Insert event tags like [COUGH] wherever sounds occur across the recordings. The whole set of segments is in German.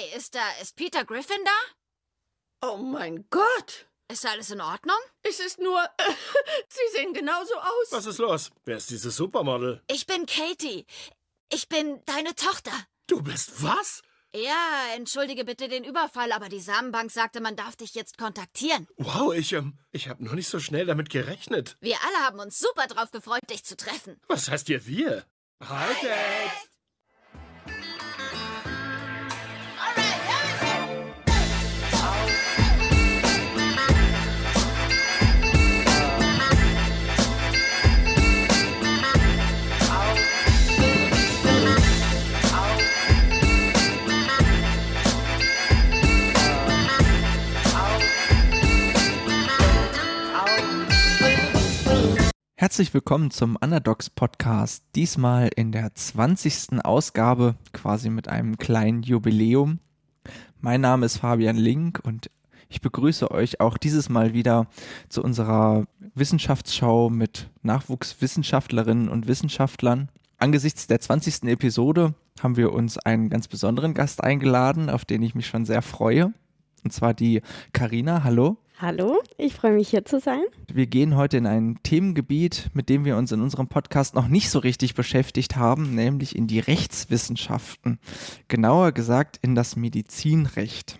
Hi, ist da, ist Peter Griffin da? Oh mein Gott! Ist alles in Ordnung? Es ist nur. [LAUGHS] Sie sehen genauso aus. Was ist los? Wer ist dieses Supermodel? Ich bin Katie. Ich bin deine Tochter. Du bist was? Ja, entschuldige bitte den Überfall, aber die Samenbank sagte, man darf dich jetzt kontaktieren. Wow, ich, ähm, ich habe noch nicht so schnell damit gerechnet. Wir alle haben uns super drauf gefreut, dich zu treffen. Was heißt ihr wir? Hi, Dad! Herzlich willkommen zum Underdogs Podcast. Diesmal in der 20. Ausgabe, quasi mit einem kleinen Jubiläum. Mein Name ist Fabian Link und ich begrüße euch auch dieses Mal wieder zu unserer Wissenschaftsschau mit Nachwuchswissenschaftlerinnen und Wissenschaftlern. Angesichts der 20. Episode haben wir uns einen ganz besonderen Gast eingeladen, auf den ich mich schon sehr freue. Und zwar die Karina. Hallo. Hallo, ich freue mich hier zu sein. Wir gehen heute in ein Themengebiet, mit dem wir uns in unserem Podcast noch nicht so richtig beschäftigt haben, nämlich in die Rechtswissenschaften. Genauer gesagt in das Medizinrecht.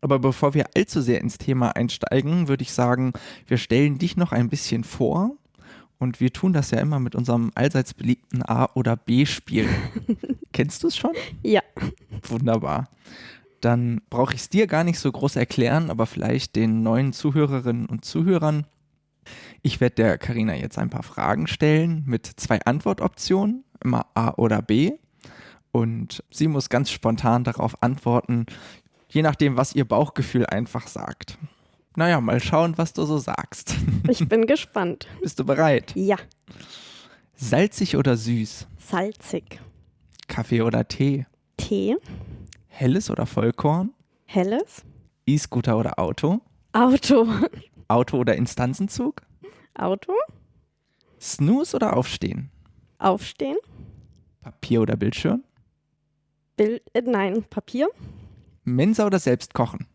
Aber bevor wir allzu sehr ins Thema einsteigen, würde ich sagen, wir stellen dich noch ein bisschen vor. Und wir tun das ja immer mit unserem allseits beliebten A- oder B-Spiel. [LAUGHS] Kennst du es schon? Ja. Wunderbar dann brauche ich es dir gar nicht so groß erklären, aber vielleicht den neuen Zuhörerinnen und Zuhörern. Ich werde der Karina jetzt ein paar Fragen stellen mit zwei Antwortoptionen, immer A oder B. Und sie muss ganz spontan darauf antworten, je nachdem, was ihr Bauchgefühl einfach sagt. Naja, mal schauen, was du so sagst. [LAUGHS] Ich bin gespannt. Bist du bereit? Ja. Salzig oder süß? Salzig. Kaffee oder Tee? Tee. Helles oder Vollkorn? Helles. E-Scooter oder Auto? Auto. Auto oder Instanzenzug? Auto. Snooze oder Aufstehen? Aufstehen. Papier oder Bildschirm? Bild, äh, nein, Papier. Mensa oder selbst kochen?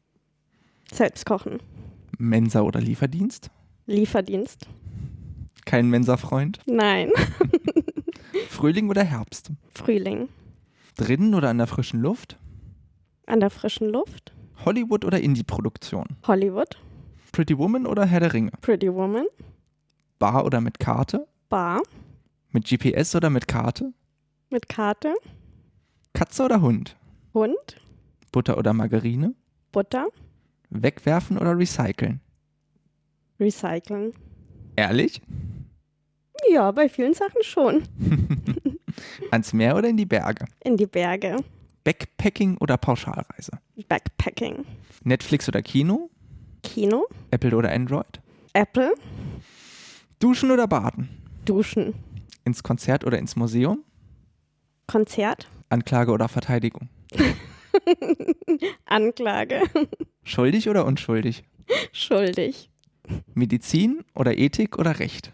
Selbst kochen. Mensa oder Lieferdienst? Lieferdienst. Kein Mensa-Freund? Nein. [LAUGHS] Frühling oder Herbst? Frühling. Drinnen oder an der frischen Luft? An der frischen Luft. Hollywood oder Indie-Produktion? Hollywood. Pretty Woman oder Herr der Ringe? Pretty Woman. Bar oder mit Karte? Bar. Mit GPS oder mit Karte? Mit Karte. Katze oder Hund? Hund. Butter oder Margarine? Butter. Wegwerfen oder recyceln? Recyceln. Ehrlich? Ja, bei vielen Sachen schon. [LAUGHS] Ans Meer oder in die Berge? In die Berge. Backpacking oder Pauschalreise? Backpacking. Netflix oder Kino? Kino. Apple oder Android? Apple. Duschen oder baden? Duschen. Ins Konzert oder ins Museum? Konzert. Anklage oder Verteidigung? [LAUGHS] Anklage. Schuldig oder unschuldig? Schuldig. Medizin oder Ethik oder Recht?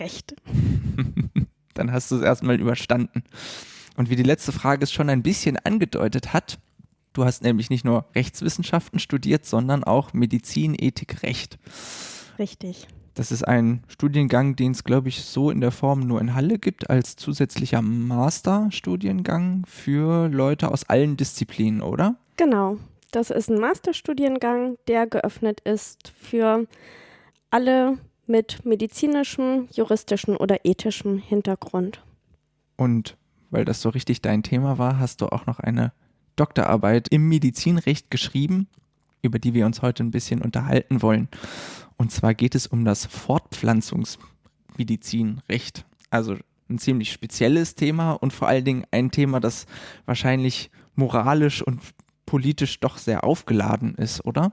Recht. [LAUGHS] Dann hast du es erstmal überstanden. Und wie die letzte Frage es schon ein bisschen angedeutet hat, du hast nämlich nicht nur Rechtswissenschaften studiert, sondern auch Medizin, Ethik, Recht. Richtig. Das ist ein Studiengang, den es, glaube ich, so in der Form nur in Halle gibt, als zusätzlicher Masterstudiengang für Leute aus allen Disziplinen, oder? Genau. Das ist ein Masterstudiengang, der geöffnet ist für alle mit medizinischem, juristischem oder ethischem Hintergrund. Und weil das so richtig dein Thema war, hast du auch noch eine Doktorarbeit im Medizinrecht geschrieben, über die wir uns heute ein bisschen unterhalten wollen. Und zwar geht es um das Fortpflanzungsmedizinrecht. Also ein ziemlich spezielles Thema und vor allen Dingen ein Thema, das wahrscheinlich moralisch und politisch doch sehr aufgeladen ist, oder?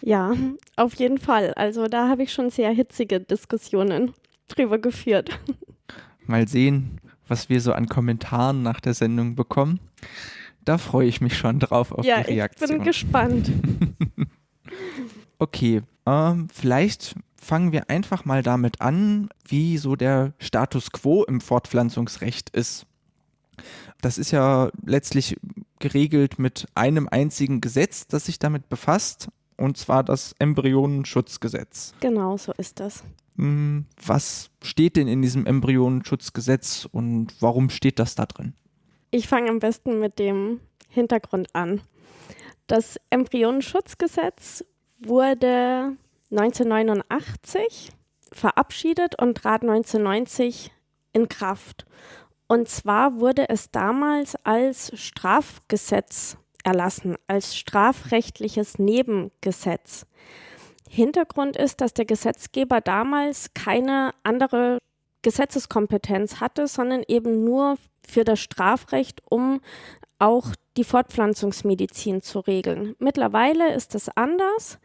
Ja, auf jeden Fall. Also da habe ich schon sehr hitzige Diskussionen drüber geführt. Mal sehen, was wir so an Kommentaren nach der Sendung bekommen. Da freue ich mich schon drauf auf ja, die Reaktion. ich bin gespannt. [LAUGHS] okay, ähm, vielleicht fangen wir einfach mal damit an, wie so der Status quo im Fortpflanzungsrecht ist. Das ist ja letztlich geregelt mit einem einzigen Gesetz, das sich damit befasst, und zwar das Embryonenschutzgesetz. Genau, so ist das. Hm, Was steht denn in diesem Embryonenschutzgesetz und warum steht das da drin? Ich fange am besten mit dem Hintergrund an. Das Embryonenschutzgesetz wurde 1989 verabschiedet und trat 1990 in Kraft. Und zwar wurde es damals als Strafgesetz erlassen, als strafrechtliches Nebengesetz. Hintergrund ist, dass der Gesetzgeber damals keine andere Gesetzeskompetenz hatte, sondern eben nur für das Strafrecht, um auch die Fortpflanzungsmedizin zu regeln. Mittlerweile ist es anders.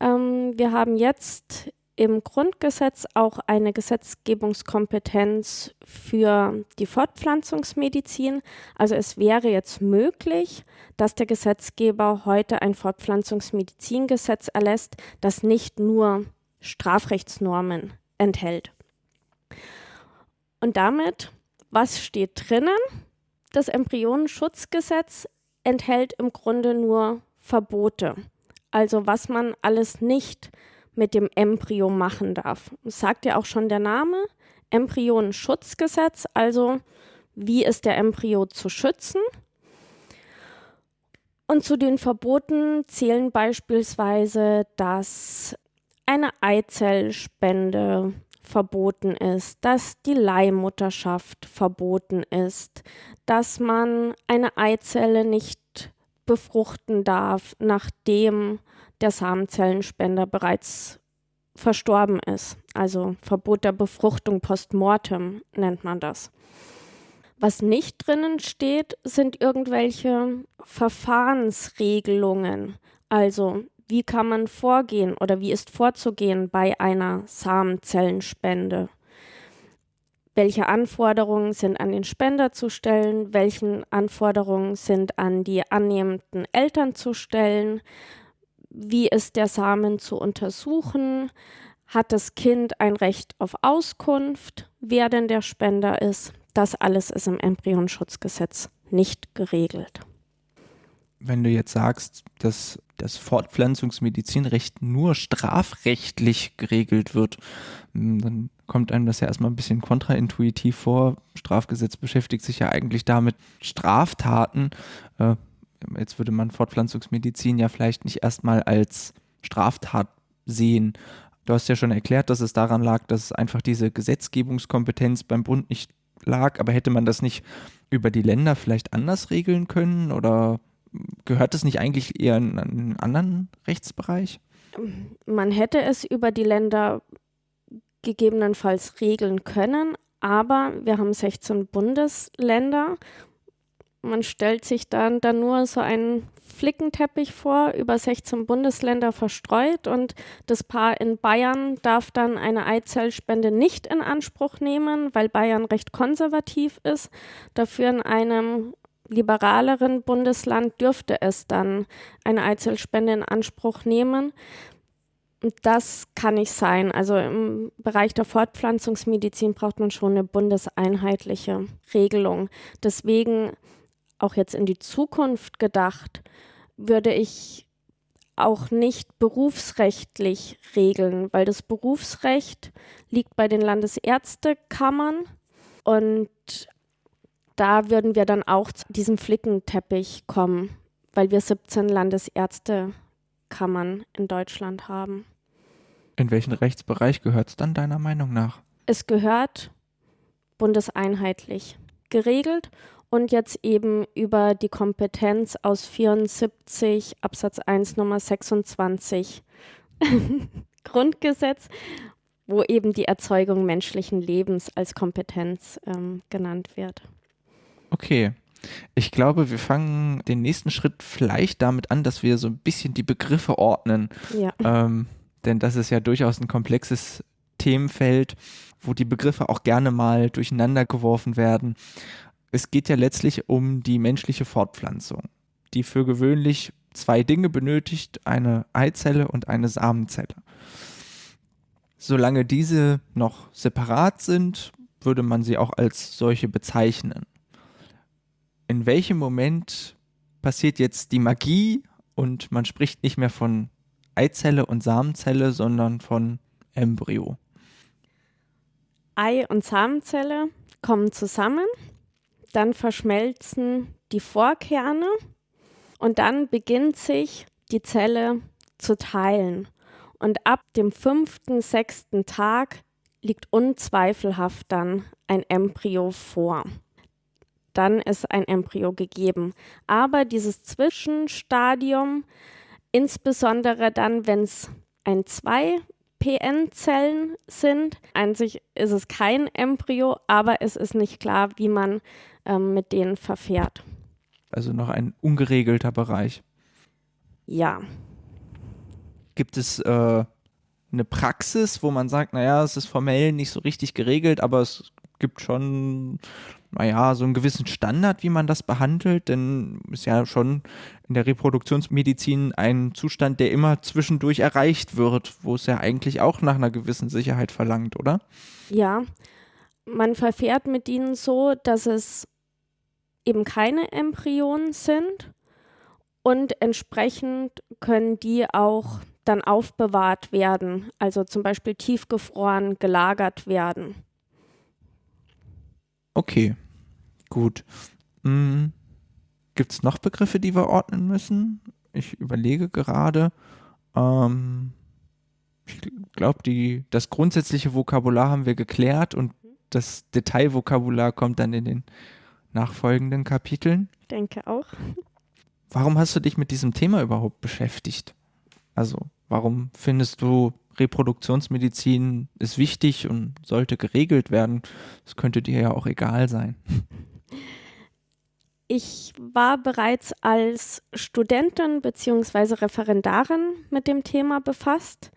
Ähm, wir haben jetzt im Grundgesetz auch eine Gesetzgebungskompetenz für die Fortpflanzungsmedizin. Also es wäre jetzt möglich, dass der Gesetzgeber heute ein Fortpflanzungsmedizingesetz erlässt, das nicht nur Strafrechtsnormen enthält. Und damit, was steht drinnen? Das Embryonenschutzgesetz enthält im Grunde nur Verbote. Also was man alles nicht mit dem Embryo machen darf. Das sagt ja auch schon der Name, Embryonenschutzgesetz, also wie ist der Embryo zu schützen. Und zu den Verboten zählen beispielsweise, dass eine Eizellspende verboten ist, dass die Leihmutterschaft verboten ist, dass man eine Eizelle nicht befruchten darf, nachdem der Samenzellenspender bereits verstorben ist. Also Verbot der Befruchtung post mortem nennt man das. Was nicht drinnen steht, sind irgendwelche Verfahrensregelungen. Also wie kann man vorgehen oder wie ist vorzugehen bei einer Samenzellenspende? Welche Anforderungen sind an den Spender zu stellen? Welchen Anforderungen sind an die annehmenden Eltern zu stellen? Wie ist der Samen zu untersuchen? Hat das Kind ein Recht auf Auskunft, wer denn der Spender ist? Das alles ist im Embryonschutzgesetz nicht geregelt. Wenn du jetzt sagst, dass das Fortpflanzungsmedizinrecht nur strafrechtlich geregelt wird, hm, dann kommt einem das ja erstmal ein bisschen kontraintuitiv vor. Strafgesetz beschäftigt sich ja eigentlich damit, Straftaten, äh, jetzt würde man Fortpflanzungsmedizin ja vielleicht nicht erstmal als Straftat sehen. Du hast ja schon erklärt, dass es daran lag, dass einfach diese Gesetzgebungskompetenz beim Bund nicht lag, aber hätte man das nicht über die Länder vielleicht anders regeln können oder gehört das nicht eigentlich eher in einen anderen Rechtsbereich? Man hätte es über die Länder gegebenenfalls regeln können, aber wir haben 16 Bundesländer. Man stellt sich dann, dann nur so einen Flickenteppich vor, über 16 Bundesländer verstreut und das Paar in Bayern darf dann eine Eizellspende nicht in Anspruch nehmen, weil Bayern recht konservativ ist. Dafür in einem liberaleren Bundesland dürfte es dann eine Eizellspende in Anspruch nehmen. Das kann nicht sein. Also im Bereich der Fortpflanzungsmedizin braucht man schon eine bundeseinheitliche Regelung. Deswegen auch jetzt in die Zukunft gedacht, würde ich auch nicht berufsrechtlich regeln, weil das Berufsrecht liegt bei den Landesärztekammern und da würden wir dann auch zu diesem Flickenteppich kommen, weil wir 17 Landesärztekammern in Deutschland haben. In welchen Rechtsbereich gehört es dann deiner Meinung nach? Es gehört bundeseinheitlich geregelt und jetzt eben über die Kompetenz aus 74 Absatz 1 Nummer 26 [LAUGHS] Grundgesetz, wo eben die Erzeugung menschlichen Lebens als Kompetenz ähm, genannt wird. Okay. Ich glaube, wir fangen den nächsten Schritt vielleicht damit an, dass wir so ein bisschen die Begriffe ordnen. Ja. Ähm, denn das ist ja durchaus ein komplexes Themenfeld, wo die Begriffe auch gerne mal durcheinander geworfen werden. Es geht ja letztlich um die menschliche Fortpflanzung, die für gewöhnlich zwei Dinge benötigt, eine Eizelle und eine Samenzelle. Solange diese noch separat sind, würde man sie auch als solche bezeichnen. In welchem Moment passiert jetzt die Magie und man spricht nicht mehr von Eizelle und Samenzelle, sondern von Embryo. Ei und Samenzelle kommen zusammen, dann verschmelzen die Vorkerne und dann beginnt sich die Zelle zu teilen. Und ab dem fünften, sechsten Tag liegt unzweifelhaft dann ein Embryo vor. Dann ist ein Embryo gegeben. Aber dieses Zwischenstadium, insbesondere dann, wenn es ein 2 PN-Zellen sind. An sich ist es kein Embryo, aber es ist nicht klar, wie man ähm, mit denen verfährt. Also noch ein ungeregelter Bereich. Ja. Gibt es äh, eine Praxis, wo man sagt, naja, es ist formell nicht so richtig geregelt, aber es gibt schon, naja, so einen gewissen Standard, wie man das behandelt, denn ist ja schon in der Reproduktionsmedizin ein Zustand, der immer zwischendurch erreicht wird, wo es ja eigentlich auch nach einer gewissen Sicherheit verlangt, oder? Ja, man verfährt mit ihnen so, dass es eben keine Embryonen sind und entsprechend können die auch dann aufbewahrt werden, also zum Beispiel tiefgefroren gelagert werden. Okay, gut. Hm. Gibt es noch Begriffe, die wir ordnen müssen? Ich überlege gerade. Ähm, ich glaube, das grundsätzliche Vokabular haben wir geklärt und das Detailvokabular kommt dann in den nachfolgenden Kapiteln. Denke auch. Warum hast du dich mit diesem Thema überhaupt beschäftigt? Also, warum findest du Reproduktionsmedizin ist wichtig und sollte geregelt werden? Das könnte dir ja auch egal sein. [LAUGHS] Ich war bereits als Studentin bzw. Referendarin mit dem Thema befasst.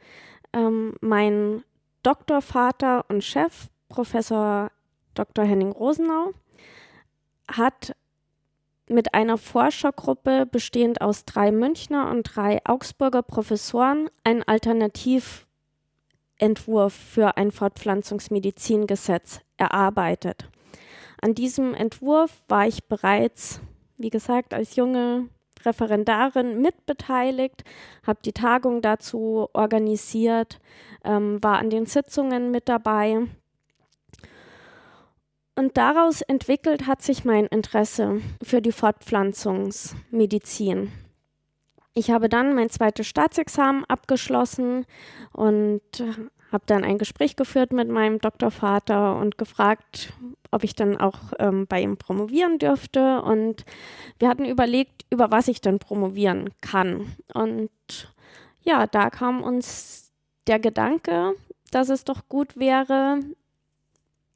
Ähm, mein Doktorvater und Chef, Professor Dr. Henning Rosenau, hat mit einer Forschergruppe bestehend aus drei Münchner und drei Augsburger Professoren einen Alternativentwurf für ein Fortpflanzungsmedizingesetz erarbeitet. An diesem Entwurf war ich bereits, wie gesagt, als junge Referendarin mitbeteiligt, habe die Tagung dazu organisiert, ähm, war an den Sitzungen mit dabei und daraus entwickelt hat sich mein Interesse für die Fortpflanzungsmedizin. Ich habe dann mein zweites Staatsexamen abgeschlossen und habe dann ein Gespräch geführt mit meinem Doktorvater und gefragt, ob ich dann auch ähm, bei ihm promovieren dürfte. Und wir hatten überlegt, über was ich dann promovieren kann. Und ja, da kam uns der Gedanke, dass es doch gut wäre,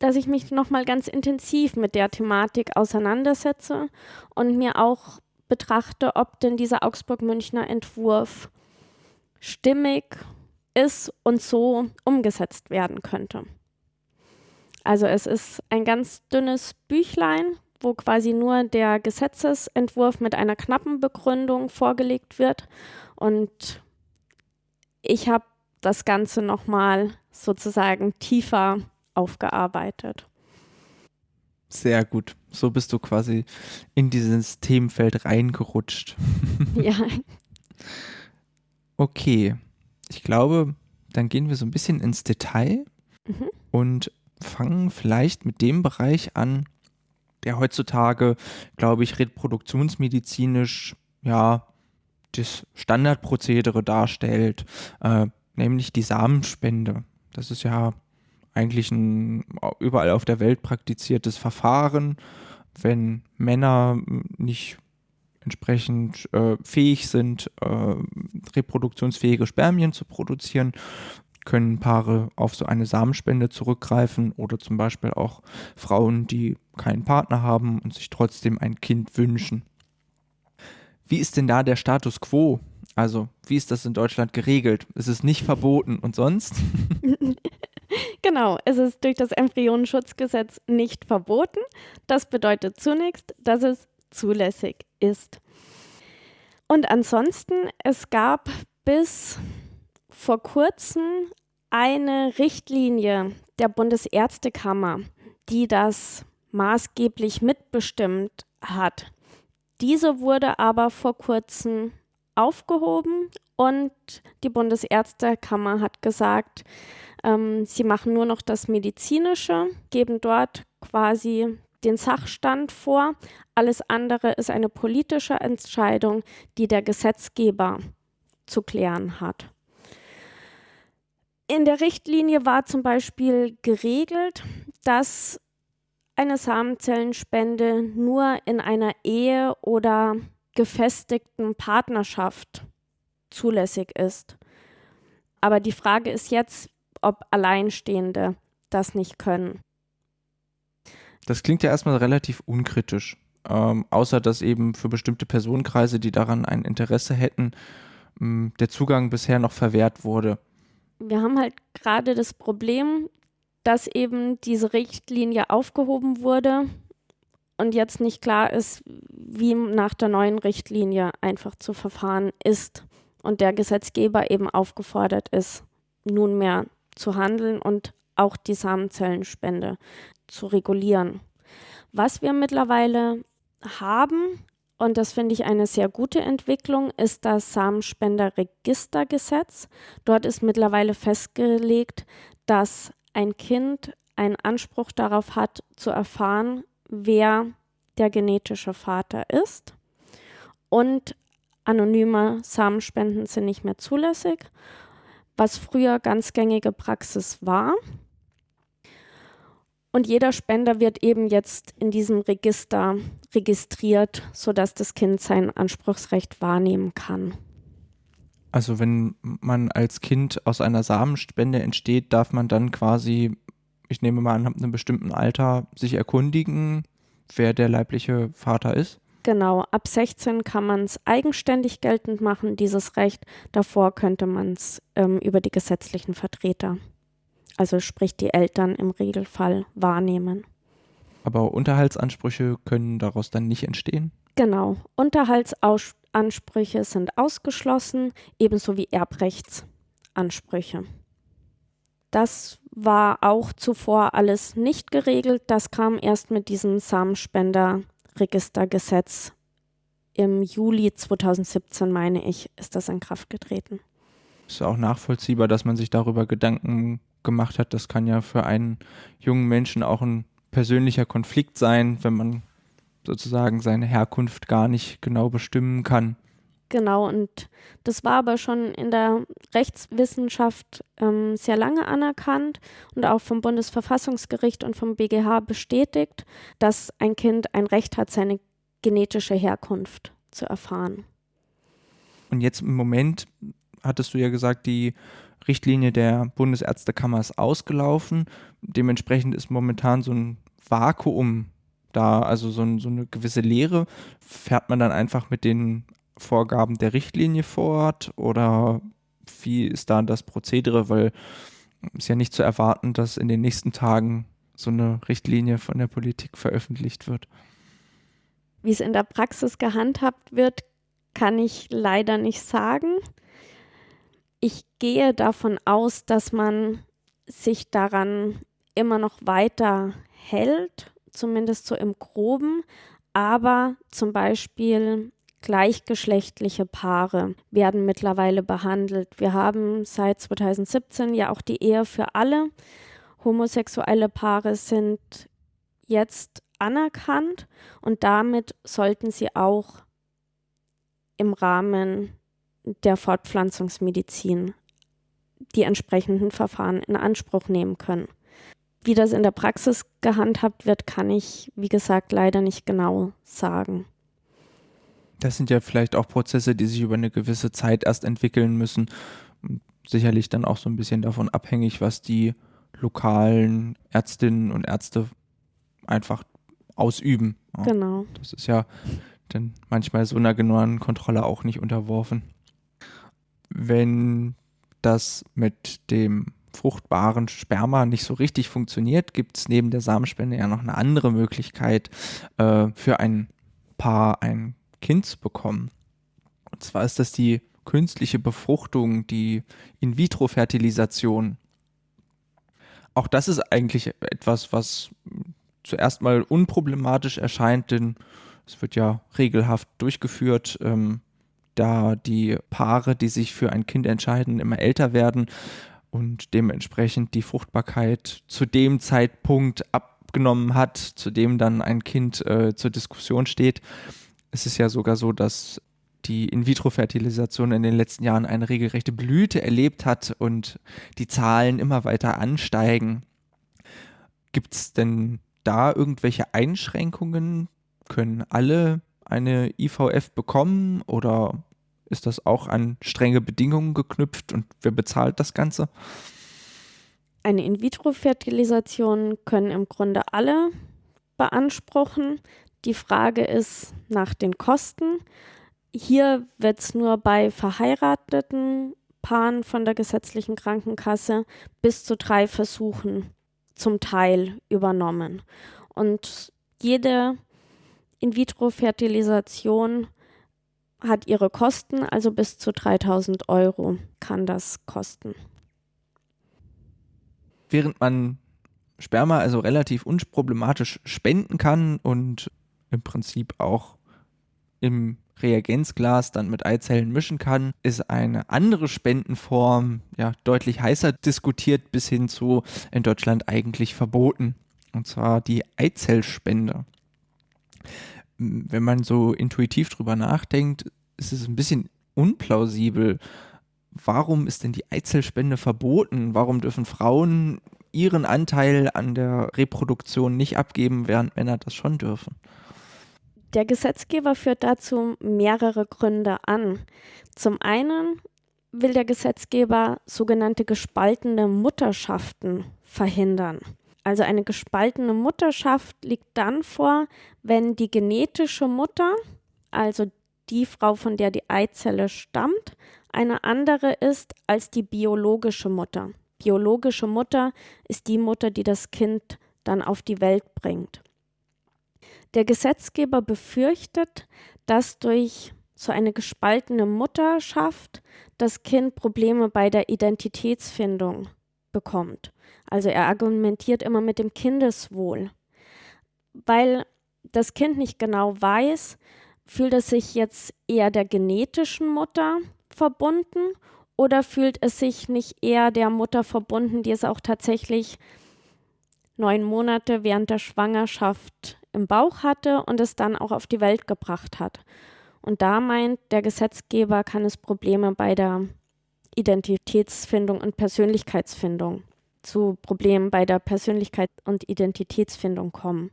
dass ich mich nochmal ganz intensiv mit der Thematik auseinandersetze und mir auch betrachte, ob denn dieser Augsburg-Münchner Entwurf stimmig ist und so umgesetzt werden könnte. Also es ist ein ganz dünnes Büchlein, wo quasi nur der Gesetzesentwurf mit einer knappen Begründung vorgelegt wird. Und ich habe das Ganze nochmal sozusagen tiefer aufgearbeitet. Sehr gut. So bist du quasi in dieses Themenfeld reingerutscht. [LAUGHS] ja. Okay. Ich glaube, dann gehen wir so ein bisschen ins Detail mhm. und fangen vielleicht mit dem Bereich an, der heutzutage, glaube ich, reproduktionsmedizinisch ja das Standardprozedere darstellt, äh, nämlich die Samenspende. Das ist ja eigentlich ein überall auf der Welt praktiziertes Verfahren, wenn Männer nicht entsprechend äh, fähig sind, äh, reproduktionsfähige Spermien zu produzieren, können Paare auf so eine Samenspende zurückgreifen oder zum Beispiel auch Frauen, die keinen Partner haben und sich trotzdem ein Kind wünschen. Wie ist denn da der Status quo? Also, wie ist das in Deutschland geregelt? Ist es nicht verboten und sonst? [LAUGHS] Genau, es ist durch das Embryonenschutzgesetz nicht verboten. Das bedeutet zunächst, dass es zulässig ist. Und ansonsten, es gab bis vor kurzem eine Richtlinie der Bundesärztekammer, die das maßgeblich mitbestimmt hat. Diese wurde aber vor kurzem aufgehoben und die Bundesärztekammer hat gesagt, ähm, sie machen nur noch das Medizinische, geben dort quasi den Sachstand vor. Alles andere ist eine politische Entscheidung, die der Gesetzgeber zu klären hat. In der Richtlinie war zum Beispiel geregelt, dass eine Samenzellenspende nur in einer Ehe oder gefestigten Partnerschaft zulässig ist. Aber die Frage ist jetzt, ob Alleinstehende das nicht können. Das klingt ja erstmal relativ unkritisch, ähm, außer dass eben für bestimmte Personenkreise, die daran ein Interesse hätten, ähm, der Zugang bisher noch verwehrt wurde. Wir haben halt gerade das Problem, dass eben diese Richtlinie aufgehoben wurde und jetzt nicht klar ist, wie nach der neuen Richtlinie einfach zu verfahren ist und der Gesetzgeber eben aufgefordert ist, nunmehr zu handeln und auch die Samenzellenspende zu regulieren. Was wir mittlerweile haben, und das finde ich eine sehr gute Entwicklung, ist das Samenspenderregistergesetz. Dort ist mittlerweile festgelegt, dass ein Kind einen Anspruch darauf hat, zu erfahren, wer der genetische Vater ist. Und anonyme Samenspenden sind nicht mehr zulässig, was früher ganz gängige Praxis war. Und jeder Spender wird eben jetzt in diesem Register registriert, sodass das Kind sein Anspruchsrecht wahrnehmen kann. Also wenn man als Kind aus einer Samenspende entsteht, darf man dann quasi, ich nehme mal an, ab einem bestimmten Alter sich erkundigen, wer der leibliche Vater ist? Genau, ab 16 kann man es eigenständig geltend machen, dieses Recht. Davor könnte man es ähm, über die gesetzlichen Vertreter, also sprich die Eltern im Regelfall, wahrnehmen. Aber Unterhaltsansprüche können daraus dann nicht entstehen? Genau, Unterhaltsansprüche sind ausgeschlossen, ebenso wie Erbrechtsansprüche. Das war auch zuvor alles nicht geregelt. Das kam erst mit diesem Samenspenderregistergesetz im Juli 2017, meine ich, ist das in Kraft getreten. Ist auch nachvollziehbar, dass man sich darüber Gedanken gemacht hat. Das kann ja für einen jungen Menschen auch ein persönlicher Konflikt sein, wenn man sozusagen seine Herkunft gar nicht genau bestimmen kann. Genau, und das war aber schon in der Rechtswissenschaft ähm, sehr lange anerkannt und auch vom Bundesverfassungsgericht und vom BGH bestätigt, dass ein Kind ein Recht hat, seine genetische Herkunft zu erfahren. Und jetzt im Moment hattest du ja gesagt, die Richtlinie der Bundesärztekammer ist ausgelaufen. Dementsprechend ist momentan so ein Vakuum da, also so, so eine gewisse Leere. Fährt man dann einfach mit den Vorgaben der Richtlinie fort oder wie ist da das Prozedere? Weil es ist ja nicht zu erwarten, dass in den nächsten Tagen so eine Richtlinie von der Politik veröffentlicht wird. Wie es in der Praxis gehandhabt wird, kann ich leider nicht sagen. Ich gehe davon aus, dass man sich daran immer noch weiter hält, zumindest so im groben, aber zum Beispiel gleichgeschlechtliche Paare werden mittlerweile behandelt. Wir haben seit 2017 ja auch die Ehe für alle. Homosexuelle Paare sind jetzt anerkannt und damit sollten sie auch im Rahmen der Fortpflanzungsmedizin die entsprechenden Verfahren in Anspruch nehmen können. Wie das in der Praxis gehandhabt wird, kann ich, wie gesagt, leider nicht genau sagen. Das sind ja vielleicht auch Prozesse, die sich über eine gewisse Zeit erst entwickeln müssen. Sicherlich dann auch so ein bisschen davon abhängig, was die lokalen Ärztinnen und Ärzte einfach ausüben. Ja. Genau. Das ist ja dann manchmal so einer genauen Kontrolle auch nicht unterworfen. Wenn das mit dem fruchtbaren Sperma nicht so richtig funktioniert, gibt es neben der Samenspende ja noch eine andere Möglichkeit äh, für ein Paar ein Kind zu bekommen. Und zwar ist das die künstliche Befruchtung, die In-vitro-Fertilisation. Auch das ist eigentlich etwas, was zuerst mal unproblematisch erscheint, denn Es wird ja regelhaft durchgeführt, ähm, da die Paare, die sich für ein Kind entscheiden, immer älter werden und dementsprechend die Fruchtbarkeit zu dem Zeitpunkt abgenommen hat, zu dem dann ein Kind äh, zur Diskussion steht. Es ist ja sogar so, dass die In-vitro-Fertilisation in den letzten Jahren eine regelrechte Blüte erlebt hat und die Zahlen immer weiter ansteigen. Gibt es denn da irgendwelche Einschränkungen? Können alle eine IVF bekommen oder ist das auch an strenge Bedingungen geknüpft und wer bezahlt das Ganze? Eine In-vitro-Fertilisation können im Grunde alle beanspruchen. Die Frage ist nach den Kosten. Hier wird es nur bei verheirateten Paaren von der gesetzlichen Krankenkasse bis zu drei Versuchen zum Teil übernommen. Und jede In-vitro-Fertilisation hat ihre Kosten, also bis zu 3000 Euro kann das kosten. Während man Sperma also relativ unproblematisch spenden kann und im Prinzip auch im Reagenzglas dann mit Eizellen mischen kann, ist eine andere Spendenform ja deutlich heißer diskutiert bis hin zu in Deutschland eigentlich verboten. Und zwar die Eizellspende. Wenn man so intuitiv drüber nachdenkt, ist es ein bisschen unplausibel. Warum ist denn die Eizellspende verboten? Warum dürfen Frauen ihren Anteil an der Reproduktion nicht abgeben, während Männer das schon dürfen? Der Gesetzgeber führt dazu mehrere Gründe an. Zum einen will der Gesetzgeber sogenannte gespaltene Mutterschaften verhindern. Also eine gespaltene Mutterschaft liegt dann vor, wenn die genetische Mutter, also die Frau, von der die Eizelle stammt, eine andere ist als die biologische Mutter. Biologische Mutter ist die Mutter, die das Kind dann auf die Welt bringt. Der Gesetzgeber befürchtet, dass durch so eine gespaltene Mutterschaft das Kind Probleme bei der Identitätsfindung bekommt. Also er argumentiert immer mit dem Kindeswohl, weil das Kind nicht genau weiß, fühlt es sich jetzt eher der genetischen Mutter verbunden oder fühlt es sich nicht eher der Mutter verbunden, die es auch tatsächlich neun Monate während der Schwangerschaft im Bauch hatte und es dann auch auf die Welt gebracht hat. Und da meint der Gesetzgeber, kann es Probleme bei der Identitätsfindung und Persönlichkeitsfindung zu Problemen bei der Persönlichkeit und Identitätsfindung kommen.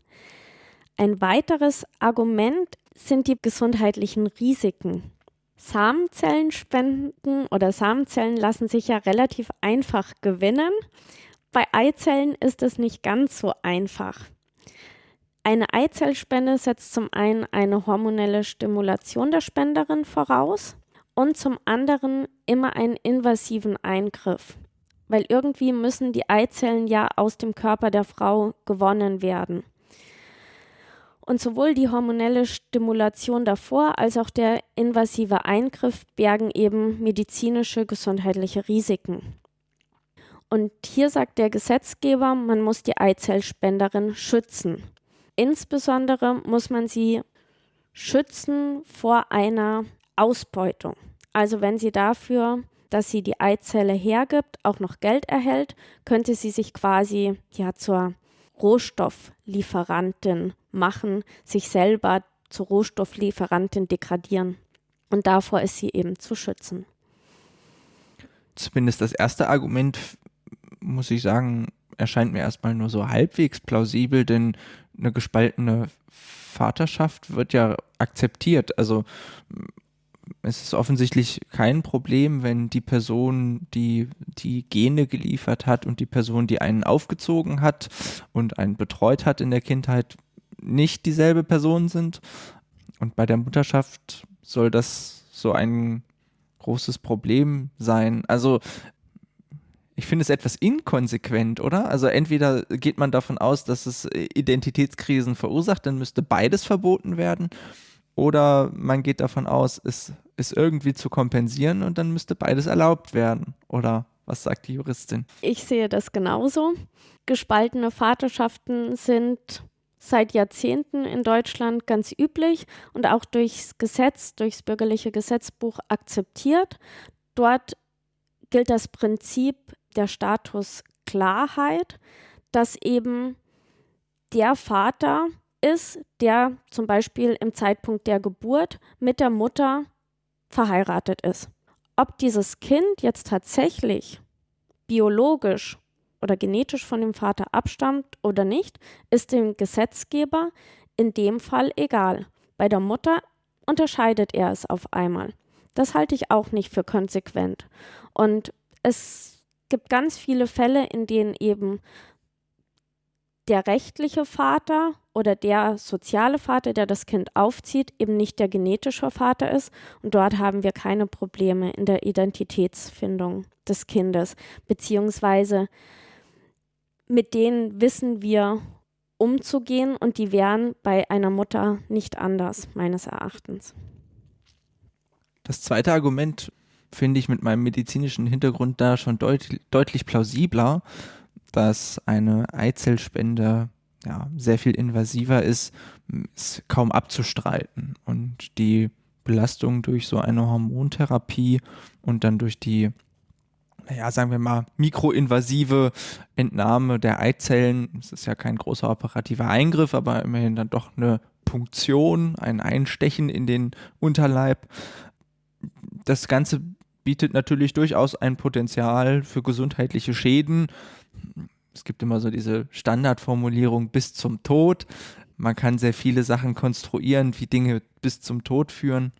Ein weiteres Argument sind die gesundheitlichen Risiken. Samenzellenspenden oder Samenzellen lassen sich ja relativ einfach gewinnen. Bei Eizellen ist es nicht ganz so einfach. Eine Eizellspende setzt zum einen eine hormonelle Stimulation der Spenderin voraus und zum anderen immer einen invasiven Eingriff, weil irgendwie müssen die Eizellen ja aus dem Körper der Frau gewonnen werden. Und sowohl die hormonelle Stimulation davor als auch der invasive Eingriff bergen eben medizinische gesundheitliche Risiken. Und hier sagt der Gesetzgeber, man muss die Eizellspenderin schützen. Insbesondere muss man sie schützen vor einer Ausbeutung. Also wenn sie dafür, dass sie die Eizelle hergibt, auch noch Geld erhält, könnte sie sich quasi ja zur Rohstofflieferantin machen, sich selber zur Rohstofflieferantin degradieren. Und davor ist sie eben zu schützen. Zumindest das erste Argument, muss ich sagen, erscheint mir erstmal nur so halbwegs plausibel, denn eine gespaltene Vaterschaft wird ja akzeptiert. Also es ist offensichtlich kein Problem, wenn die Person, die die Gene geliefert hat und die Person, die einen aufgezogen hat und einen betreut hat in der Kindheit, nicht dieselbe Person sind. Und bei der Mutterschaft soll das so ein großes Problem sein. Also ich finde es etwas inkonsequent, oder? Also entweder geht man davon aus, dass es äh, Identitätskrisen verursacht, dann müsste beides verboten werden. Oder man geht davon aus, es ist irgendwie zu kompensieren und dann müsste beides erlaubt werden. Oder was sagt die Juristin? Ich sehe das genauso. Gespaltene Vaterschaften sind seit Jahrzehnten in Deutschland ganz üblich und auch durchs Gesetz, durchs bürgerliche Gesetzbuch akzeptiert. Dort gilt das Prinzip der Statusklarheit, dass eben der Vater ist, der zum Beispiel im Zeitpunkt der Geburt mit der Mutter verheiratet ist. Ob dieses Kind jetzt tatsächlich biologisch oder genetisch von dem Vater abstammt oder nicht, ist dem Gesetzgeber in dem Fall egal. Bei der Mutter unterscheidet er es auf einmal. Das halte ich auch nicht für konsequent. Und es gibt ganz viele Fälle, in denen eben der rechtliche Vater oder der soziale Vater, der das Kind aufzieht, eben nicht der genetische Vater ist. Und dort haben wir keine Probleme in der Identitätsfindung des Kindes, beziehungsweise mit denen wissen wir umzugehen und die wären bei einer Mutter nicht anders, meines Erachtens. Das zweite Argument finde ich mit meinem medizinischen Hintergrund da schon deut deutlich plausibler, dass eine Eizellspende ja, sehr viel invasiver ist, ist kaum abzustreiten. Und die Belastung durch so eine Hormontherapie und dann durch die naja, sagen wir mal, mikroinvasive Entnahme der Eizellen. Es ist ja kein großer operativer Eingriff, aber immerhin dann doch eine Punktion, ein Einstechen in den Unterleib. Das Ganze bietet natürlich durchaus ein Potenzial für gesundheitliche Schäden. Es gibt immer so diese Standardformulierung bis zum Tod. Man kann sehr viele Sachen konstruieren, wie Dinge bis zum Tod führen.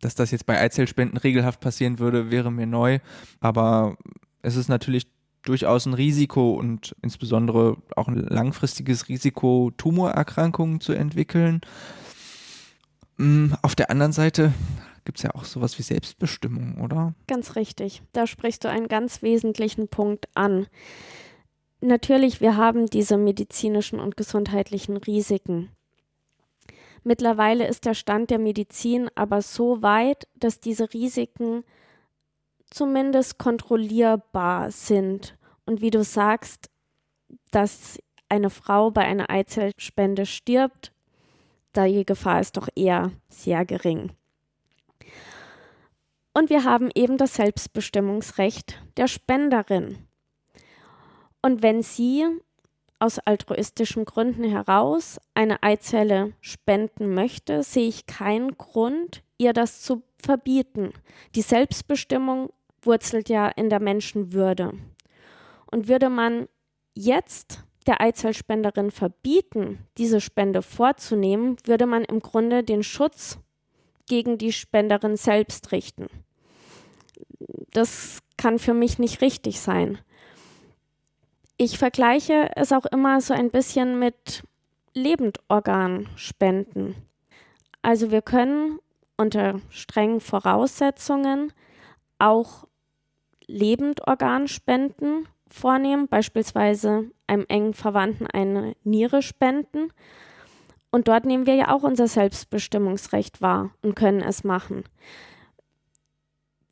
Dass das jetzt bei Eizellspenden regelhaft passieren würde, wäre mir neu. Aber es ist natürlich durchaus ein Risiko und insbesondere auch ein langfristiges Risiko, Tumorerkrankungen zu entwickeln. Mm, auf der anderen Seite gibt es ja auch sowas wie Selbstbestimmung, oder? Ganz richtig. Da sprichst du einen ganz wesentlichen Punkt an. Natürlich, wir haben diese medizinischen und gesundheitlichen Risiken. Mittlerweile ist der Stand der Medizin aber so weit, dass diese Risiken zumindest kontrollierbar sind. Und wie du sagst, dass eine Frau bei einer Eizellspende stirbt, da die Gefahr ist doch eher sehr gering. Und wir haben eben das Selbstbestimmungsrecht der Spenderin. Und wenn sie aus altruistischen Gründen heraus eine Eizelle spenden möchte, sehe ich keinen Grund, ihr das zu verbieten. Die Selbstbestimmung wurzelt ja in der Menschenwürde. Und würde man jetzt der Eizellspenderin verbieten, diese Spende vorzunehmen, würde man im Grunde den Schutz gegen die Spenderin selbst richten. Das kann für mich nicht richtig sein. Ich vergleiche es auch immer so ein bisschen mit Lebendorganspenden. Also wir können unter strengen Voraussetzungen auch Lebendorganspenden vornehmen, beispielsweise einem engen Verwandten eine Niere spenden. Und dort nehmen wir ja auch unser Selbstbestimmungsrecht wahr und können es machen.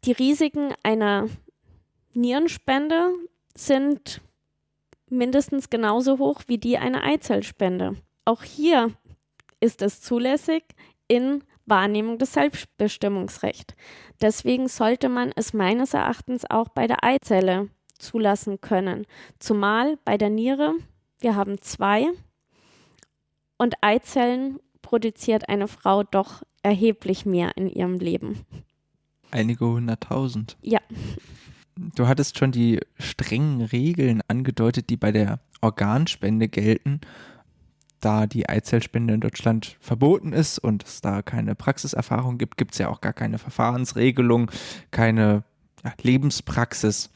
Die Risiken einer Nierenspende sind mindestens genauso hoch wie die einer Eizellspende. Auch hier ist es zulässig in Wahrnehmung des Selbstbestimmungsrechts. Deswegen sollte man es meines Erachtens auch bei der Eizelle zulassen können. Zumal bei der Niere, wir haben zwei und Eizellen produziert eine Frau doch erheblich mehr in ihrem Leben. Einige hunderttausend. Ja. Du hattest schon die strengen Regeln angedeutet, die bei der Organspende gelten. Da die Eizellspende in Deutschland verboten ist und es da keine Praxiserfahrung gibt, gibt es ja auch gar keine Verfahrensregelung, keine ja, Lebenspraxis.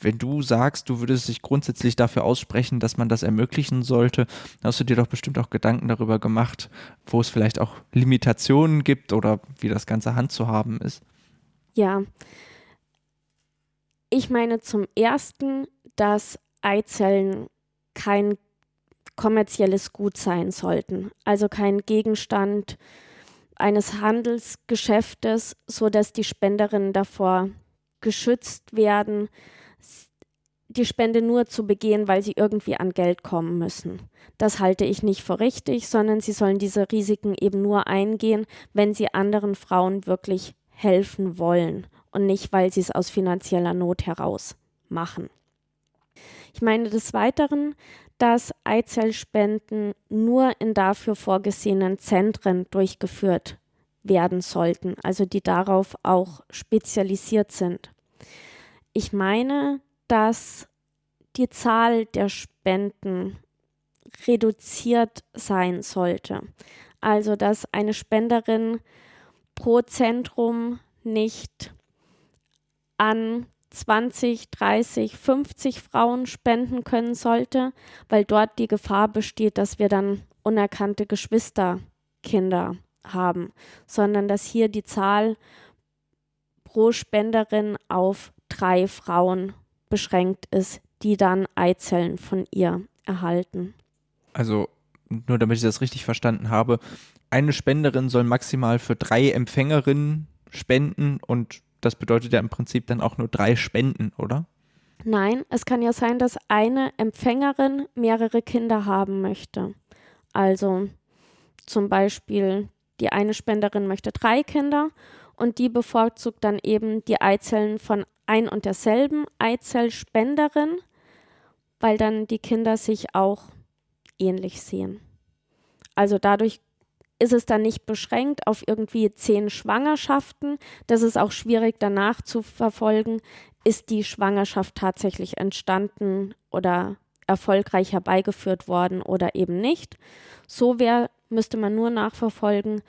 Wenn du sagst, du würdest dich grundsätzlich dafür aussprechen, dass man das ermöglichen sollte, hast du dir doch bestimmt auch Gedanken darüber gemacht, wo es vielleicht auch Limitationen gibt oder wie das Ganze handzuhaben ist. Ja, ich meine zum Ersten, dass Eizellen kein kommerzielles Gut sein sollten, also kein Gegenstand eines Handelsgeschäftes, so dass die Spenderinnen davor geschützt werden, die Spende nur zu begehen, weil sie irgendwie an Geld kommen müssen. Das halte ich nicht für richtig, sondern sie sollen diese Risiken eben nur eingehen, wenn sie anderen Frauen wirklich helfen wollen und nicht, weil sie es aus finanzieller Not heraus machen. Ich meine des Weiteren, dass Eizellspenden nur in dafür vorgesehenen Zentren durchgeführt werden sollten, also die darauf auch spezialisiert sind. Ich meine, dass die Zahl der Spenden reduziert sein sollte. Also dass eine Spenderin pro Zentrum nicht an 20, 30, 50 Frauen spenden können sollte, weil dort die Gefahr besteht, dass wir dann unerkannte Geschwisterkinder haben, sondern dass hier die Zahl pro Spenderin auf drei Frauen beschränkt ist, die dann Eizellen von ihr erhalten. Also nur damit ich das richtig verstanden habe, eine Spenderin soll maximal für drei Empfängerinnen spenden und das bedeutet ja im Prinzip dann auch nur drei Spenden, oder? Nein, es kann ja sein, dass eine Empfängerin mehrere Kinder haben möchte. Also zum Beispiel die eine Spenderin möchte drei Kinder und die bevorzugt dann eben die Eizellen von ein und derselben Eizellspenderin, weil dann die Kinder sich auch ähnlich sehen. Also dadurch ist es dann nicht beschränkt auf irgendwie zehn Schwangerschaften. Das ist auch schwierig danach zu verfolgen. Ist die Schwangerschaft tatsächlich entstanden oder erfolgreich herbeigeführt worden oder eben nicht? So wär, müsste man nur nachverfolgen,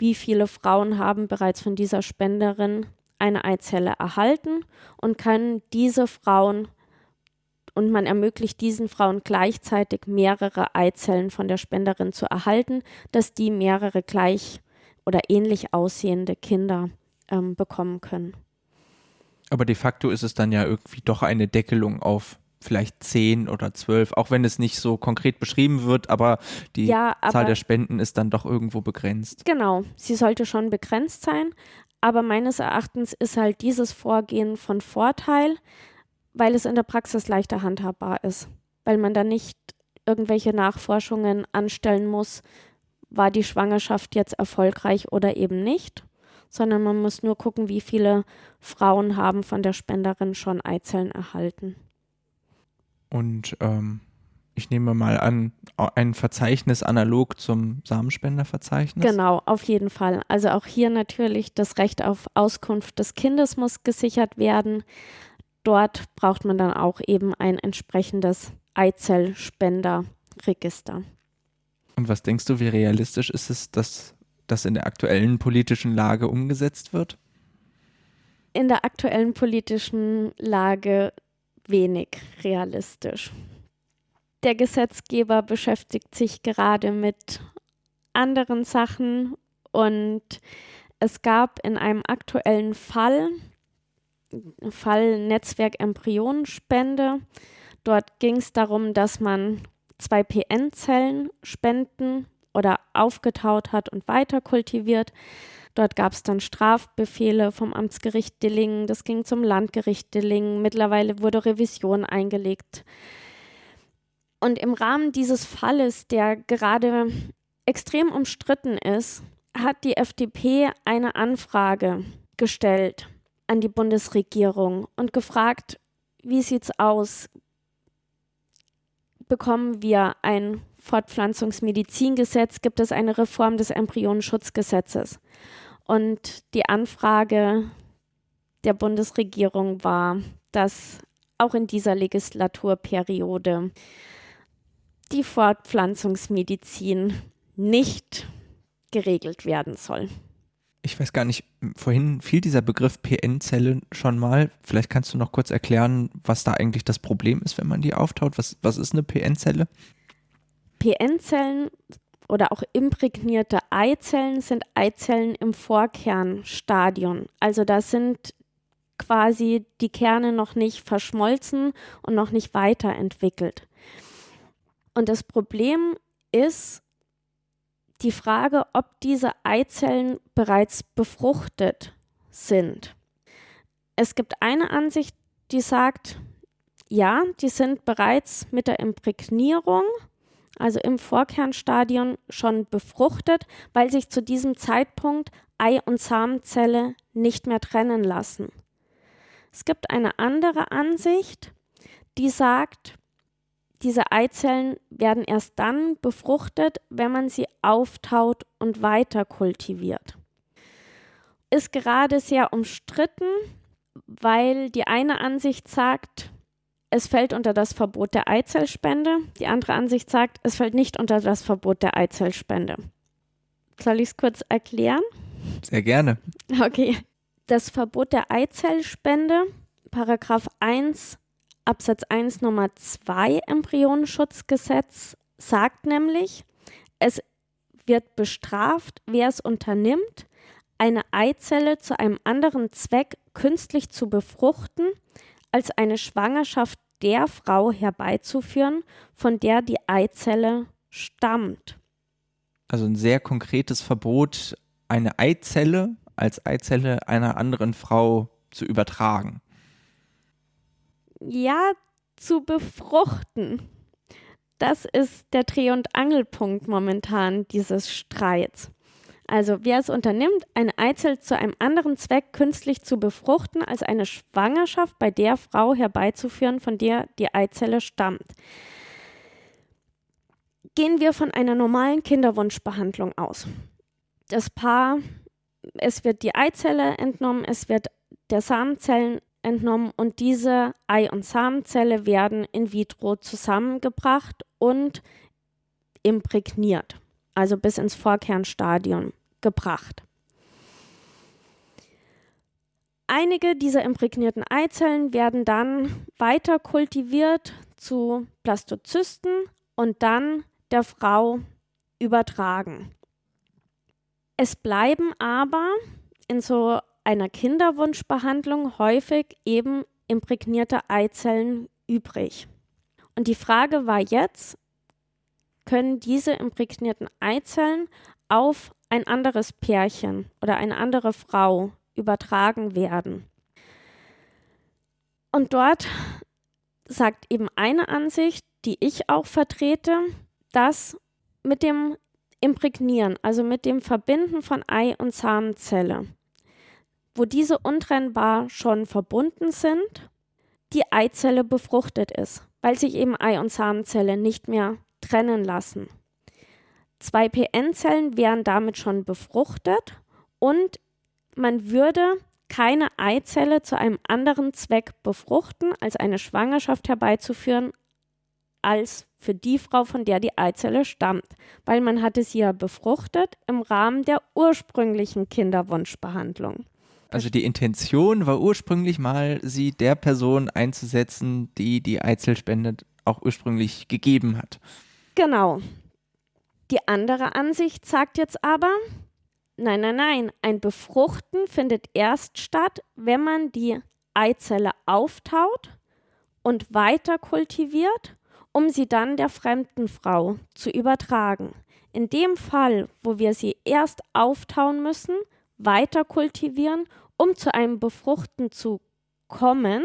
wie viele Frauen haben bereits von dieser Spenderin eine Eizelle erhalten und können diese Frauen und man ermöglicht diesen Frauen gleichzeitig mehrere Eizellen von der Spenderin zu erhalten, dass die mehrere gleich oder ähnlich aussehende Kinder ähm, bekommen können. Aber de facto ist es dann ja irgendwie doch eine Deckelung auf vielleicht zehn oder zwölf, auch wenn es nicht so konkret beschrieben wird, aber die ja, aber Zahl der Spenden ist dann doch irgendwo begrenzt. Genau, sie sollte schon begrenzt sein, aber meines Erachtens ist halt dieses Vorgehen von Vorteil, weil es in der Praxis leichter handhabbar ist, weil man da nicht irgendwelche Nachforschungen anstellen muss, war die Schwangerschaft jetzt erfolgreich oder eben nicht, sondern man muss nur gucken, wie viele Frauen haben von der Spenderin schon Eizellen erhalten. Und ähm, ich nehme mal an, ein Verzeichnis analog zum Samenspenderverzeichnis? Genau, auf jeden Fall. Also auch hier natürlich das Recht auf Auskunft des Kindes muss gesichert werden. Dort braucht man dann auch eben ein entsprechendes Eizellspenderregister. Und was denkst du, wie realistisch ist es, dass das in der aktuellen politischen Lage umgesetzt wird? In der aktuellen politischen Lage wenig realistisch. Der Gesetzgeber beschäftigt sich gerade mit anderen Sachen und es gab in einem aktuellen Fall, Fall Netzwerk Embryonenspende, dort ging es darum, dass man zwei PN-Zellen spenden oder aufgetaut hat und weiter kultiviert. Dort gab es dann Strafbefehle vom Amtsgericht Dillingen, das ging zum Landgericht Dillingen. Mittlerweile wurde Revision eingelegt. Und im Rahmen dieses Falles, der gerade extrem umstritten ist, hat die FDP eine Anfrage gestellt an die Bundesregierung und gefragt, wie sieht's aus? Bekommen wir ein Fortpflanzungsmedizingesetz? Gibt es eine Reform des Embryonenschutzgesetzes? Und die Anfrage der Bundesregierung war, dass auch in dieser Legislaturperiode die Fortpflanzungsmedizin nicht geregelt werden soll. Ich weiß gar nicht, vorhin fiel dieser Begriff PN-Zelle schon mal. Vielleicht kannst du noch kurz erklären, was da eigentlich das Problem ist, wenn man die auftaut. Was, was ist eine PN-Zelle? PN-Zellen oder auch imprägnierte Eizellen sind Eizellen im Vorkernstadion. Also da sind quasi die Kerne noch nicht verschmolzen und noch nicht weiterentwickelt. Und das Problem ist die Frage, ob diese Eizellen bereits befruchtet sind. Es gibt eine Ansicht, die sagt, ja, die sind bereits mit der Imprägnierung, also im Vorkernstadion, schon befruchtet, weil sich zu diesem Zeitpunkt Ei und Samenzelle nicht mehr trennen lassen. Es gibt eine andere Ansicht, die sagt, diese Eizellen werden erst dann befruchtet, wenn man sie auftaut und weiter kultiviert. Ist gerade sehr umstritten, weil die eine Ansicht sagt, es fällt unter das Verbot der Eizellspende, die andere Ansicht sagt, es fällt nicht unter das Verbot der Eizellspende. Soll ich es kurz erklären? Sehr gerne. Okay. Das Verbot der Eizellspende, Paragraph 1 Absatz 1 Nummer 2 Embryonenschutzgesetz sagt nämlich, es wird bestraft, wer es unternimmt, eine Eizelle zu einem anderen Zweck künstlich zu befruchten, als eine Schwangerschaft der Frau herbeizuführen, von der die Eizelle stammt. Also ein sehr konkretes Verbot, eine Eizelle als Eizelle einer anderen Frau zu übertragen. Ja, zu befruchten. Das ist der Dreh- und Angelpunkt momentan dieses Streits. Also wer es unternimmt, eine Eizelle zu einem anderen Zweck künstlich zu befruchten, als eine Schwangerschaft bei der Frau herbeizuführen, von der die Eizelle stammt. Gehen wir von einer normalen Kinderwunschbehandlung aus. Das Paar, es wird die Eizelle entnommen, es wird der Samenzellen entnommen und diese Ei- und Samenzelle werden in vitro zusammengebracht und imprägniert, also bis ins Vorkernstadium gebracht. Einige dieser imprägnierten Eizellen werden dann weiter kultiviert zu Blastozysten und dann der Frau übertragen. Es bleiben aber in so einer Kinderwunschbehandlung häufig eben imprägnierte Eizellen übrig. Und die Frage war jetzt, können diese imprägnierten Eizellen auf ein anderes Pärchen oder eine andere Frau übertragen werden. Und dort sagt eben eine Ansicht, die ich auch vertrete, dass mit dem Imprägnieren, also mit dem Verbinden von Ei und Samenzelle, wo diese untrennbar schon verbunden sind, die Eizelle befruchtet ist, weil sich eben Ei und Samenzelle nicht mehr trennen lassen. Zwei PN-Zellen wären damit schon befruchtet und man würde keine Eizelle zu einem anderen Zweck befruchten, als eine Schwangerschaft herbeizuführen, als für die Frau, von der die Eizelle stammt, weil man hatte sie ja befruchtet im Rahmen der ursprünglichen Kinderwunschbehandlung. Also die Intention war ursprünglich mal, sie der Person einzusetzen, die die Eizellspende auch ursprünglich gegeben hat. Genau. Die andere Ansicht sagt jetzt aber, nein, nein, nein, ein Befruchten findet erst statt, wenn man die Eizelle auftaut und weiter kultiviert, um sie dann der fremden Frau zu übertragen. In dem Fall, wo wir sie erst auftauen müssen, weiter kultivieren, um zu einem Befruchten zu kommen,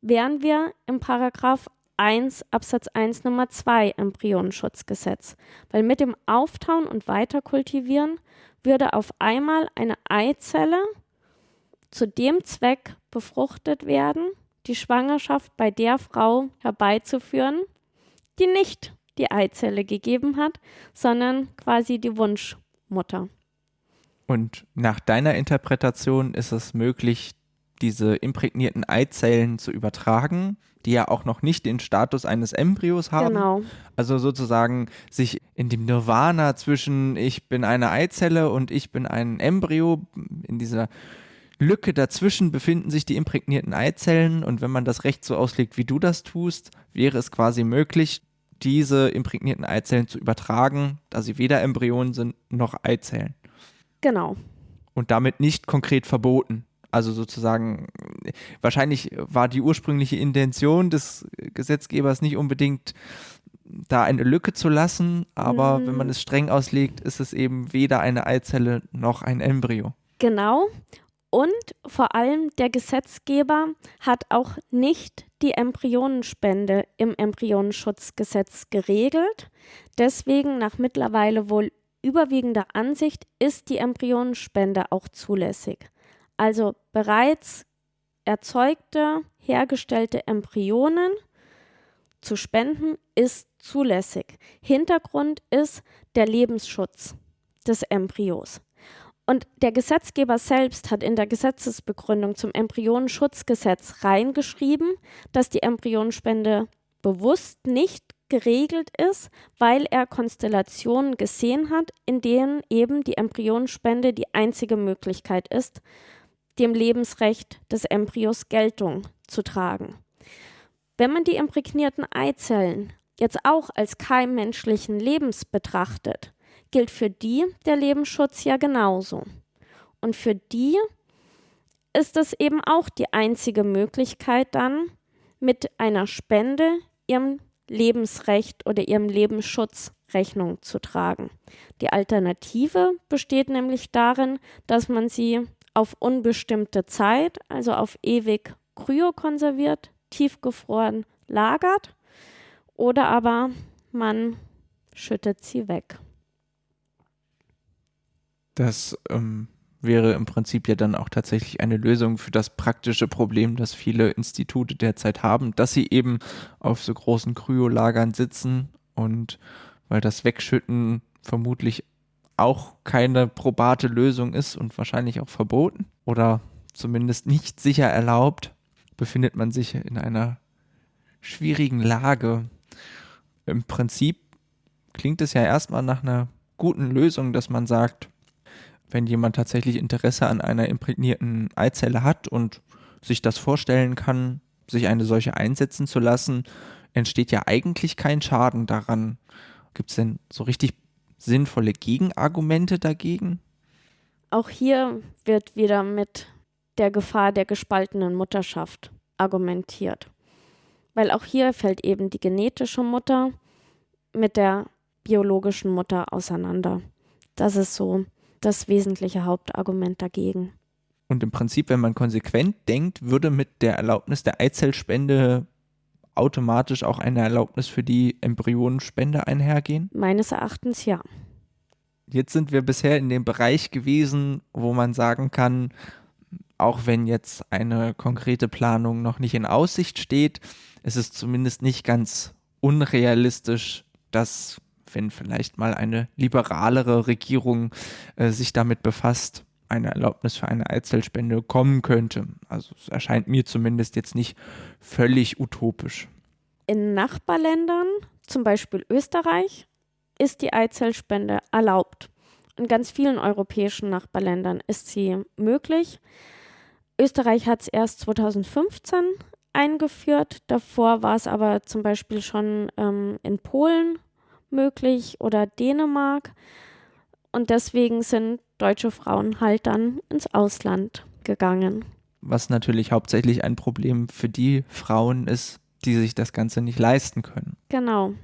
wären wir im Paragraph 1 Absatz 1 Nummer 2 Embryonenschutzgesetz, weil mit dem Auftauen und Weiterkultivieren würde auf einmal eine Eizelle zu dem Zweck befruchtet werden, die Schwangerschaft bei der Frau herbeizuführen, die nicht die Eizelle gegeben hat, sondern quasi die Wunschmutter. Und nach deiner Interpretation ist es möglich, diese imprägnierten Eizellen zu übertragen, die ja auch noch nicht den Status eines Embryos haben. Genau. Also sozusagen sich in dem Nirvana zwischen ich bin eine Eizelle und ich bin ein Embryo, in dieser Lücke dazwischen befinden sich die imprägnierten Eizellen und wenn man das Recht so auslegt, wie du das tust, wäre es quasi möglich, diese imprägnierten Eizellen zu übertragen, da sie weder Embryonen sind noch Eizellen. Genau. Und damit nicht konkret verboten. Also sozusagen, wahrscheinlich war die ursprüngliche Intention des Gesetzgebers nicht unbedingt da eine Lücke zu lassen, aber Mhm. wenn man es streng auslegt, ist es eben weder eine Eizelle noch ein Embryo. Genau. Und vor allem der Gesetzgeber hat auch nicht die Embryonenspende im Embryonenschutzgesetz geregelt. Deswegen nach mittlerweile wohl überwiegender Ansicht ist die Embryonenspende auch zulässig. Also bereits erzeugte, hergestellte Embryonen zu spenden ist zulässig. Hintergrund ist der Lebensschutz des Embryos. Und der Gesetzgeber selbst hat in der Gesetzesbegründung zum Embryonenschutzgesetz reingeschrieben, dass die Embryonenspende bewusst nicht geregelt ist, weil er Konstellationen gesehen hat, in denen eben die Embryonenspende die einzige Möglichkeit ist, dem Lebensrecht des Embryos Geltung zu tragen. Wenn man die imprägnierten Eizellen jetzt auch als Keim menschlichen Lebens betrachtet, gilt für die der Lebensschutz ja genauso. Und für die ist es eben auch die einzige Möglichkeit dann, mit einer Spende ihrem Lebensrecht oder ihrem Lebensschutz Rechnung zu tragen. Die Alternative besteht nämlich darin, dass man sie auf unbestimmte Zeit, also auf ewig kryokonserviert, tiefgefroren lagert oder aber man schüttet sie weg. Das ähm, wäre im Prinzip ja dann auch tatsächlich eine Lösung für das praktische Problem, das viele Institute derzeit haben, dass sie eben auf so großen Kryolagern sitzen und weil das Wegschütten vermutlich auch keine probate Lösung ist und wahrscheinlich auch verboten oder zumindest nicht sicher erlaubt, befindet man sich in einer schwierigen Lage. Im Prinzip klingt es ja erstmal nach einer guten Lösung, dass man sagt, wenn jemand tatsächlich Interesse an einer imprägnierten Eizelle hat und sich das vorstellen kann, sich eine solche einsetzen zu lassen, entsteht ja eigentlich kein Schaden daran. Gibt es denn so richtig sinnvolle Gegenargumente dagegen? Auch hier wird wieder mit der Gefahr der gespaltenen Mutterschaft argumentiert. Weil auch hier fällt eben die genetische Mutter mit der biologischen Mutter auseinander. Das ist so das wesentliche Hauptargument dagegen. Und im Prinzip, wenn man konsequent denkt, würde mit der Erlaubnis der Eizellspende automatisch auch eine Erlaubnis für die Embryonenspende einhergehen? Meines Erachtens ja. Jetzt sind wir bisher in dem Bereich gewesen, wo man sagen kann, auch wenn jetzt eine konkrete Planung noch nicht in Aussicht steht, ist es zumindest nicht ganz unrealistisch, dass wenn vielleicht mal eine liberalere Regierung äh, sich damit befasst, eine Erlaubnis für eine Eizellspende kommen könnte. Also es erscheint mir zumindest jetzt nicht völlig utopisch. In Nachbarländern, zum Beispiel Österreich, ist die Eizellspende erlaubt. In ganz vielen europäischen Nachbarländern ist sie möglich. Österreich hat es erst 2015 eingeführt. Davor war es aber zum Beispiel schon ähm, in Polen möglich oder Dänemark. Und deswegen sind deutsche Frauen halt dann ins Ausland gegangen. Was natürlich hauptsächlich ein Problem für die Frauen ist, die sich das Ganze nicht leisten können. Genau.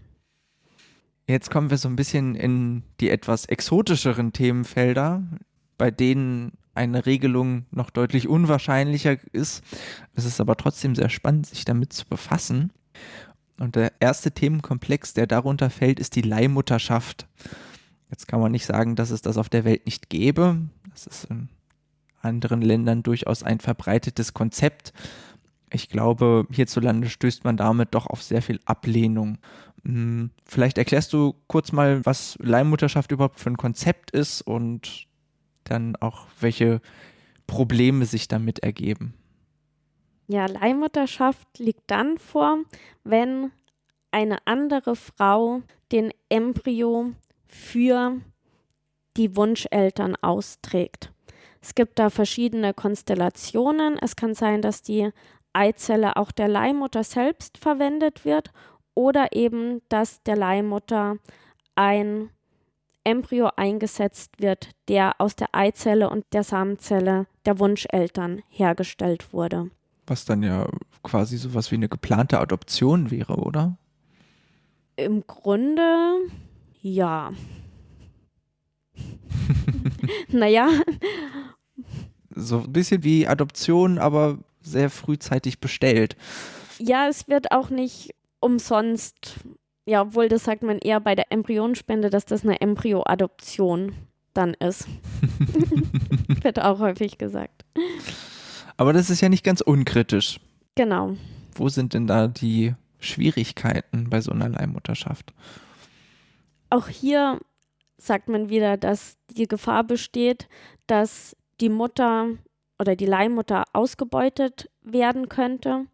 Jetzt kommen wir so ein bisschen in die etwas exotischeren Themenfelder, bei denen eine Regelung noch deutlich unwahrscheinlicher ist. Es ist aber trotzdem sehr spannend, sich damit zu befassen. Und der erste Themenkomplex, der darunter fällt, ist die Leihmutterschaft. Jetzt kann man nicht sagen, dass es das auf der Welt nicht gäbe. Das ist in anderen Ländern durchaus ein verbreitetes Konzept. Ich glaube, hierzulande stößt man damit doch auf sehr viel Ablehnung. Hm, vielleicht erklärst du kurz mal, was Leihmutterschaft überhaupt für ein Konzept ist und dann auch, welche Probleme sich damit ergeben. Ja, Leihmutterschaft liegt dann vor, wenn eine andere Frau den Embryo für die Wunscheltern austrägt. Es gibt da verschiedene Konstellationen. Es kann sein, dass die Eizelle auch der Leihmutter selbst verwendet wird oder eben, dass der Leihmutter ein Embryo eingesetzt wird, der aus der Eizelle und der Samenzelle der Wunscheltern hergestellt wurde. Was dann ja quasi sowas wie eine geplante Adoption wäre, oder? Im Grunde ja. naja. So ein bisschen wie Adoption, aber sehr frühzeitig bestellt. Ja, es wird auch nicht umsonst, ja, obwohl das sagt man eher bei der Embryonspende, dass das eine Embryoadoption dann ist. [LAUGHS] wird auch häufig gesagt. Aber das ist ja nicht ganz unkritisch. Genau. Wo sind denn da die Schwierigkeiten bei so einer Leihmutterschaft? Auch hier sagt man wieder, dass die Gefahr besteht, dass die Mutter oder die Leihmutter ausgebeutet werden könnte.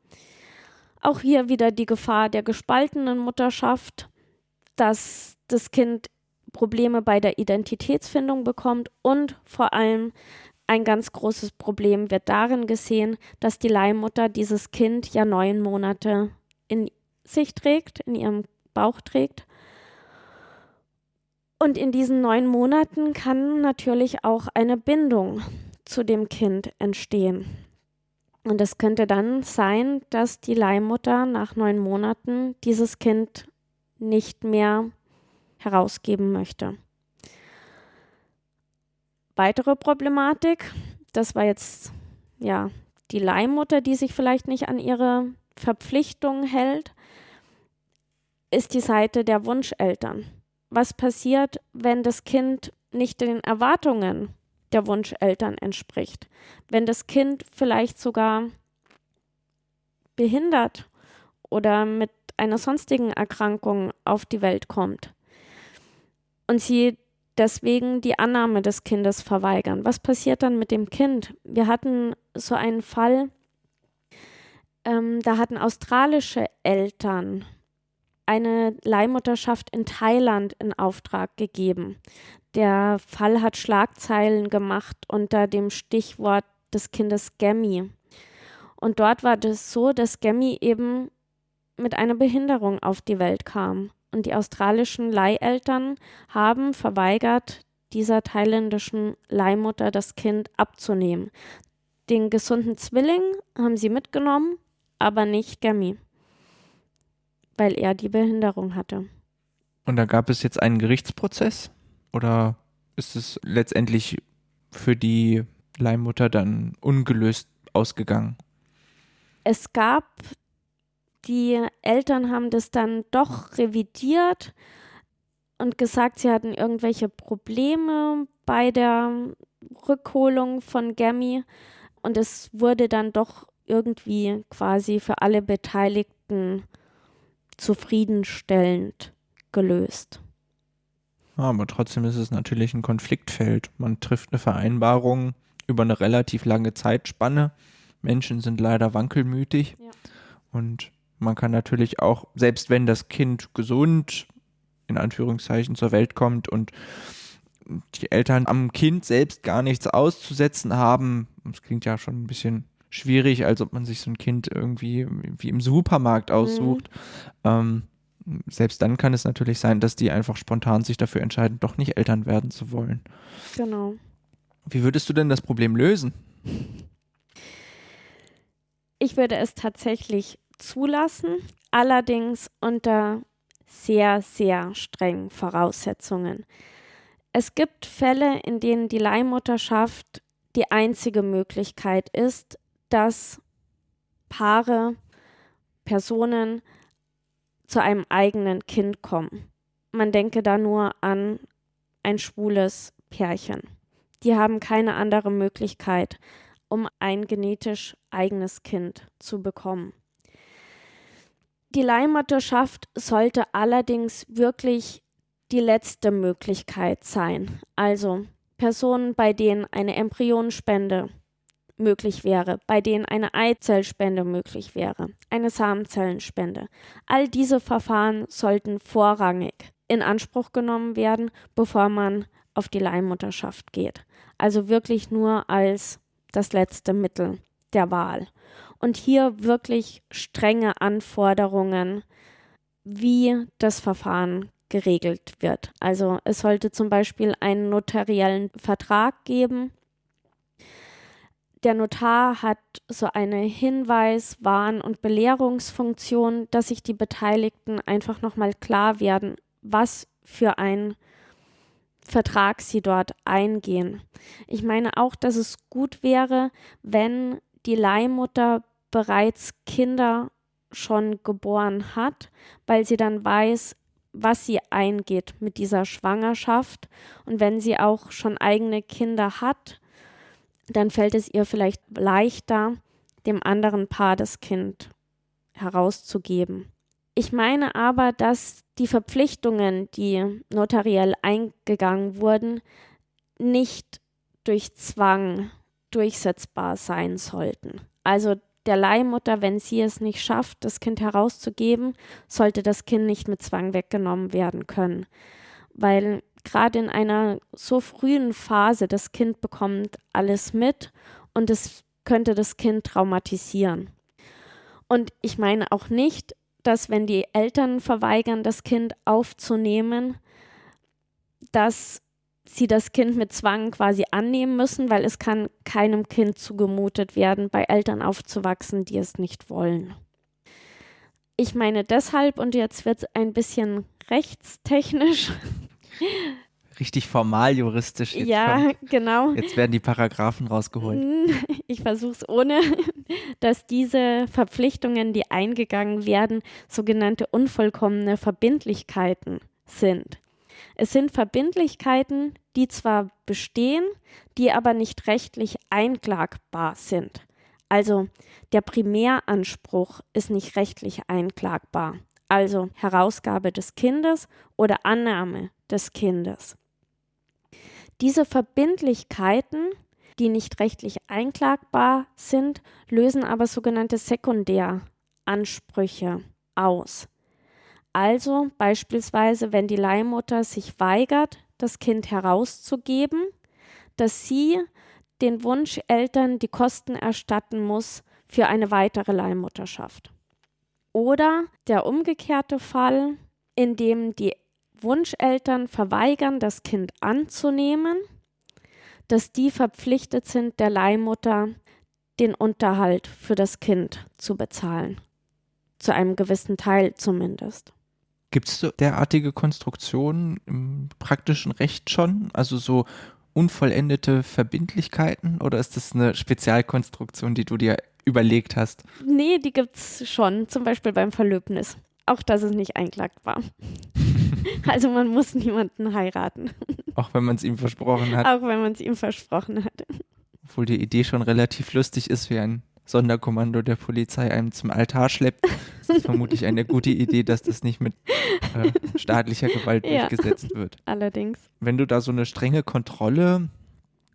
Auch hier wieder die Gefahr der gespaltenen Mutterschaft, dass das Kind Probleme bei der Identitätsfindung bekommt und vor allem ein ganz großes Problem wird darin gesehen, dass die Leihmutter dieses Kind ja neun Monate in sich trägt, in ihrem Bauch trägt. Und in diesen neun Monaten kann natürlich auch eine Bindung zu dem Kind entstehen. Und es könnte dann sein, dass die Leihmutter nach neun Monaten dieses Kind nicht mehr herausgeben möchte. Weitere Problematik, das war jetzt ja die Leihmutter, die sich vielleicht nicht an ihre Verpflichtungen hält, ist die Seite der Wunscheltern. Was passiert, wenn das Kind nicht den Erwartungen der Wunscheltern entspricht? Wenn das Kind vielleicht sogar behindert oder mit einer sonstigen Erkrankung auf die Welt kommt und sie deswegen die Annahme des Kindes verweigern. Was passiert dann mit dem Kind? Wir hatten so einen Fall, ähm, da hatten australische Eltern eine Leihmutterschaft in Thailand in Auftrag gegeben. Der Fall hat Schlagzeilen gemacht unter dem Stichwort des Kindes Gemmi. Und dort war das so, dass Gemmi eben mit einer Behinderung auf die Welt kam. Und die australischen Leiheltern haben verweigert, dieser thailändischen Leihmutter das Kind abzunehmen. Den gesunden Zwilling haben sie mitgenommen, aber nicht Gemmi weil er die Behinderung hatte. Und da gab es jetzt einen Gerichtsprozess? Oder ist es letztendlich für die Leihmutter dann ungelöst ausgegangen? Es gab, die Eltern haben das dann doch revidiert und gesagt, sie hatten irgendwelche Probleme bei der Rückholung von Gammy und es wurde dann doch irgendwie quasi für alle Beteiligten zufriedenstellend gelöst. Aber trotzdem ist es natürlich ein Konfliktfeld. Man trifft eine Vereinbarung über eine relativ lange Zeitspanne. Menschen sind leider wankelmütig. Ja. Und man kann natürlich auch, selbst wenn das Kind gesund in Anführungszeichen zur Welt kommt und die Eltern am Kind selbst gar nichts auszusetzen haben, das klingt ja schon ein bisschen schwierig, als ob man sich so ein Kind irgendwie wie im Supermarkt aussucht. Mhm. Ähm, selbst dann kann es natürlich sein, dass die einfach spontan sich dafür entscheiden, doch nicht Eltern werden zu wollen. Genau. Wie würdest du denn das Problem lösen? Ich würde es tatsächlich zulassen, allerdings unter sehr, sehr strengen Voraussetzungen. Es gibt Fälle, in denen die Leihmutterschaft die einzige Möglichkeit ist, dass Paare, Personen zu einem eigenen Kind kommen. Man denke da nur an ein schwules Pärchen. Die haben keine andere Möglichkeit, um ein genetisch eigenes Kind zu bekommen. Die Leihmutterschaft sollte allerdings wirklich die letzte Möglichkeit sein. Also Personen, bei denen eine Embryonspende möglich wäre, bei denen eine Eizellspende möglich wäre, eine Samenzellenspende. All diese Verfahren sollten vorrangig in Anspruch genommen werden, bevor man auf die Leihmutterschaft geht. Also wirklich nur als das letzte Mittel der Wahl. Und hier wirklich strenge Anforderungen, wie das Verfahren geregelt wird. Also es sollte zum Beispiel einen notariellen Vertrag geben, der Notar hat so eine Hinweis-, Warn- und Belehrungsfunktion, dass sich die Beteiligten einfach nochmal klar werden, was für ein Vertrag sie dort eingehen. Ich meine auch, dass es gut wäre, wenn die Leihmutter bereits Kinder schon geboren hat, weil sie dann weiß, was sie eingeht mit dieser Schwangerschaft. Und wenn sie auch schon eigene Kinder hat, dann fällt es ihr vielleicht leichter, dem anderen Paar das Kind herauszugeben. Ich meine aber, dass die Verpflichtungen, die notariell eingegangen wurden, nicht durch Zwang durchsetzbar sein sollten. Also der Leihmutter, wenn sie es nicht schafft, das Kind herauszugeben, sollte das Kind nicht mit Zwang weggenommen werden können. Weil gerade in einer so frühen Phase das Kind bekommt alles mit und es könnte das Kind traumatisieren. Und ich meine auch nicht, dass wenn die Eltern verweigern, das Kind aufzunehmen, dass sie das Kind mit Zwang quasi annehmen müssen, weil es kann keinem Kind zugemutet werden, bei Eltern aufzuwachsen, die es nicht wollen. Ich meine deshalb, und jetzt wird es ein bisschen rechtstechnisch. [LAUGHS] Richtig formal juristisch. Jetzt ja, kommt. genau. Jetzt werden die Paragraphen rausgeholt. [LAUGHS] Ich versuche es ohne, [LAUGHS] dass diese Verpflichtungen, die eingegangen werden, sogenannte unvollkommene Verbindlichkeiten sind. Es sind Verbindlichkeiten, die zwar bestehen, die aber nicht rechtlich einklagbar sind. Also der Primäranspruch ist nicht rechtlich einklagbar. Also Herausgabe des Kindes oder Annahme des Kindes. Diese Verbindlichkeiten, die nicht rechtlich einklagbar sind, lösen aber sogenannte Sekundäransprüche aus. Also beispielsweise, wenn die Leihmutter sich weigert, das Kind herauszugeben, dass sie den Wunscheltern die Kosten erstatten muss für eine weitere Leihmutterschaft. Oder der umgekehrte Fall, in dem die Wunscheltern verweigern, das Kind anzunehmen, dass die verpflichtet sind, der Leihmutter den Unterhalt für das Kind zu bezahlen. Zu einem gewissen Teil zumindest. Gibt es derartige Konstruktionen im praktischen Recht schon? Also so unvollendete Verbindlichkeiten oder ist das eine Spezialkonstruktion, die du dir überlegt hast? Nee, die gibt es schon, zum Beispiel beim Verlöbnis. Auch das ist nicht einklagbar. Also man muss niemanden heiraten. Auch wenn man es ihm versprochen hat. Auch wenn man es ihm versprochen hat. Obwohl die Idee schon relativ lustig ist, wie ein Sonderkommando der Polizei einem zum Altar schleppt. Das ist vermutlich eine gute Idee, dass das nicht mit äh, staatlicher Gewalt Ja. durchgesetzt wird. Allerdings. Wenn du da so eine strenge Kontrolle,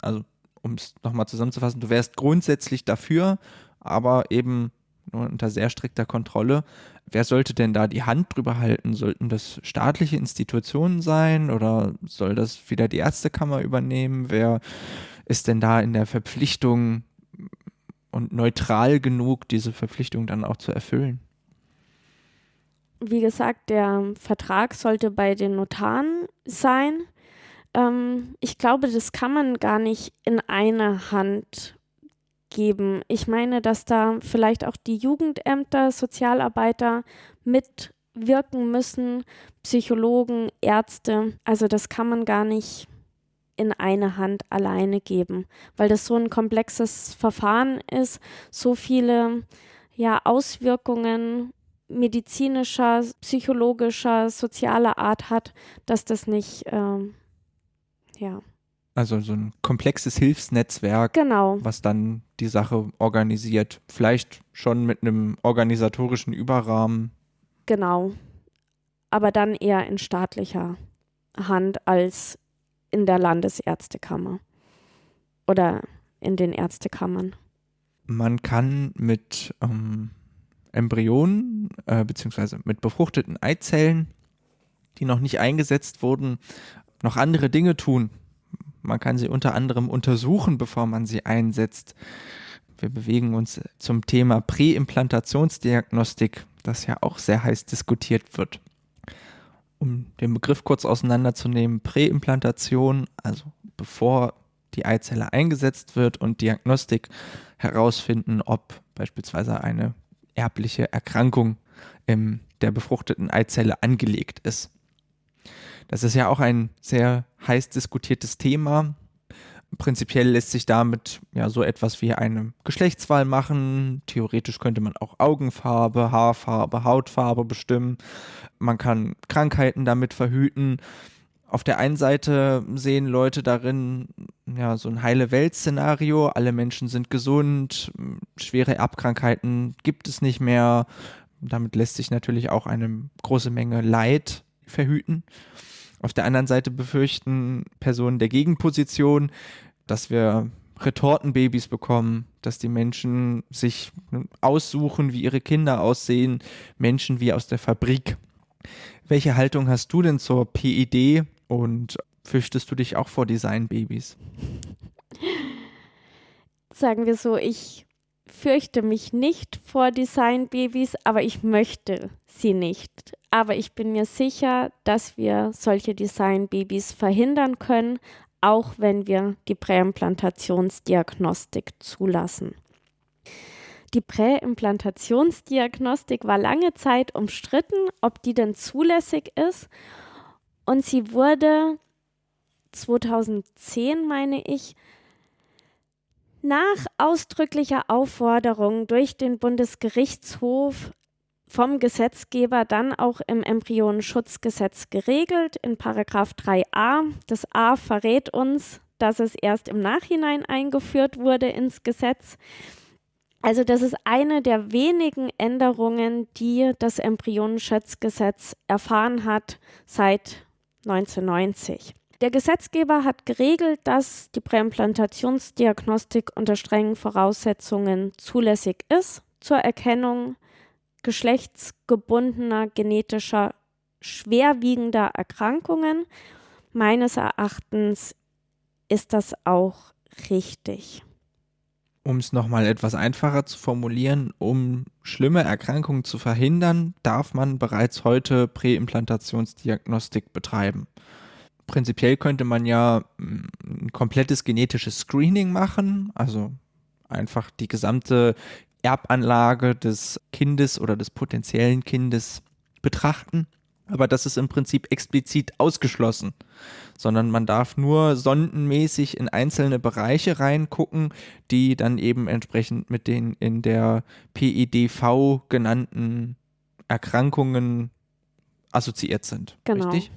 also um es nochmal zusammenzufassen, du wärst grundsätzlich dafür, aber eben unter sehr strikter Kontrolle. Wer sollte denn da die Hand drüber halten? Sollten das staatliche Institutionen sein oder soll das wieder die Ärztekammer übernehmen? Wer ist denn da in der Verpflichtung und neutral genug, diese Verpflichtung dann auch zu erfüllen? Wie gesagt, der Vertrag sollte bei den Notaren sein. Ähm, ich glaube, das kann man gar nicht in eine Hand geben. Ich meine, dass da vielleicht auch die Jugendämter, Sozialarbeiter mitwirken müssen, Psychologen, Ärzte. Also das kann man gar nicht in eine Hand alleine geben, weil das so ein komplexes Verfahren ist, so viele ja, Auswirkungen medizinischer, psychologischer, sozialer Art hat, dass das nicht, ähm, ja, Also so ein komplexes Hilfsnetzwerk, genau, was dann die Sache organisiert. Vielleicht schon mit einem organisatorischen Überrahmen. genau. Aber dann eher in staatlicher Hand als in der Landesärztekammer oder in den Ärztekammern. Man kann mit ähm, Embryonen äh, beziehungsweise mit befruchteten Eizellen, die noch nicht eingesetzt wurden, noch andere Dinge tun. Man kann sie unter anderem untersuchen, bevor man sie einsetzt. Wir bewegen uns zum Thema Präimplantationsdiagnostik, das ja auch sehr heiß diskutiert wird. Um den Begriff kurz auseinanderzunehmen, Präimplantation, also bevor die Eizelle eingesetzt wird und Diagnostik herausfinden, ob beispielsweise eine erbliche Erkrankung in der befruchteten Eizelle angelegt ist. Das ist ja auch ein sehr heiß diskutiertes Thema, Prinzipiell lässt sich damit ja so etwas wie eine Geschlechtswahl machen. Theoretisch könnte man auch Augenfarbe, Haarfarbe, Hautfarbe bestimmen. Man kann Krankheiten damit verhüten. Auf der einen Seite sehen Leute darin ja so ein heile Welt-Szenario. Alle Menschen sind gesund, schwere Erbkrankheiten gibt es nicht mehr. Damit lässt sich natürlich auch eine große Menge Leid verhüten. Auf der anderen Seite befürchten Personen der Gegenposition, dass wir Retortenbabys bekommen, dass die Menschen sich aussuchen, wie ihre Kinder aussehen, Menschen wie aus der Fabrik. Welche Haltung hast du denn zur PID und fürchtest du dich auch vor Designbabys? Sagen wir so, ich fürchte mich nicht vor Designbabys, aber ich möchte sie nicht. Aber ich bin mir sicher, dass wir solche Designbabys verhindern können, auch wenn wir die Präimplantationsdiagnostik zulassen. Die Präimplantationsdiagnostik war lange Zeit umstritten, ob die denn zulässig ist. Und sie wurde 2010, meine ich, nach ausdrücklicher Aufforderung durch den Bundesgerichtshof vom Gesetzgeber dann auch im Embryonenschutzgesetz geregelt in Paragraph 3a. Das A verrät uns, dass es erst im Nachhinein eingeführt wurde ins Gesetz. Also das ist eine der wenigen Änderungen, die das Embryonenschutzgesetz erfahren hat seit 1990. Der Gesetzgeber hat geregelt, dass die Präimplantationsdiagnostik unter strengen Voraussetzungen zulässig ist zur Erkennung geschlechtsgebundener genetischer schwerwiegender Erkrankungen. Meines Erachtens ist das auch richtig. Um es nochmal etwas einfacher zu formulieren, um schlimme Erkrankungen zu verhindern, darf man bereits heute Präimplantationsdiagnostik betreiben prinzipiell könnte man ja mm, ein komplettes genetisches Screening machen, also einfach die gesamte Erbanlage des Kindes oder des potenziellen Kindes betrachten. Aber das ist im Prinzip explizit ausgeschlossen, sondern man darf nur sondenmäßig in einzelne Bereiche reingucken, die dann eben entsprechend mit den in der PIDV genannten Erkrankungen assoziiert sind. Genau. Richtig?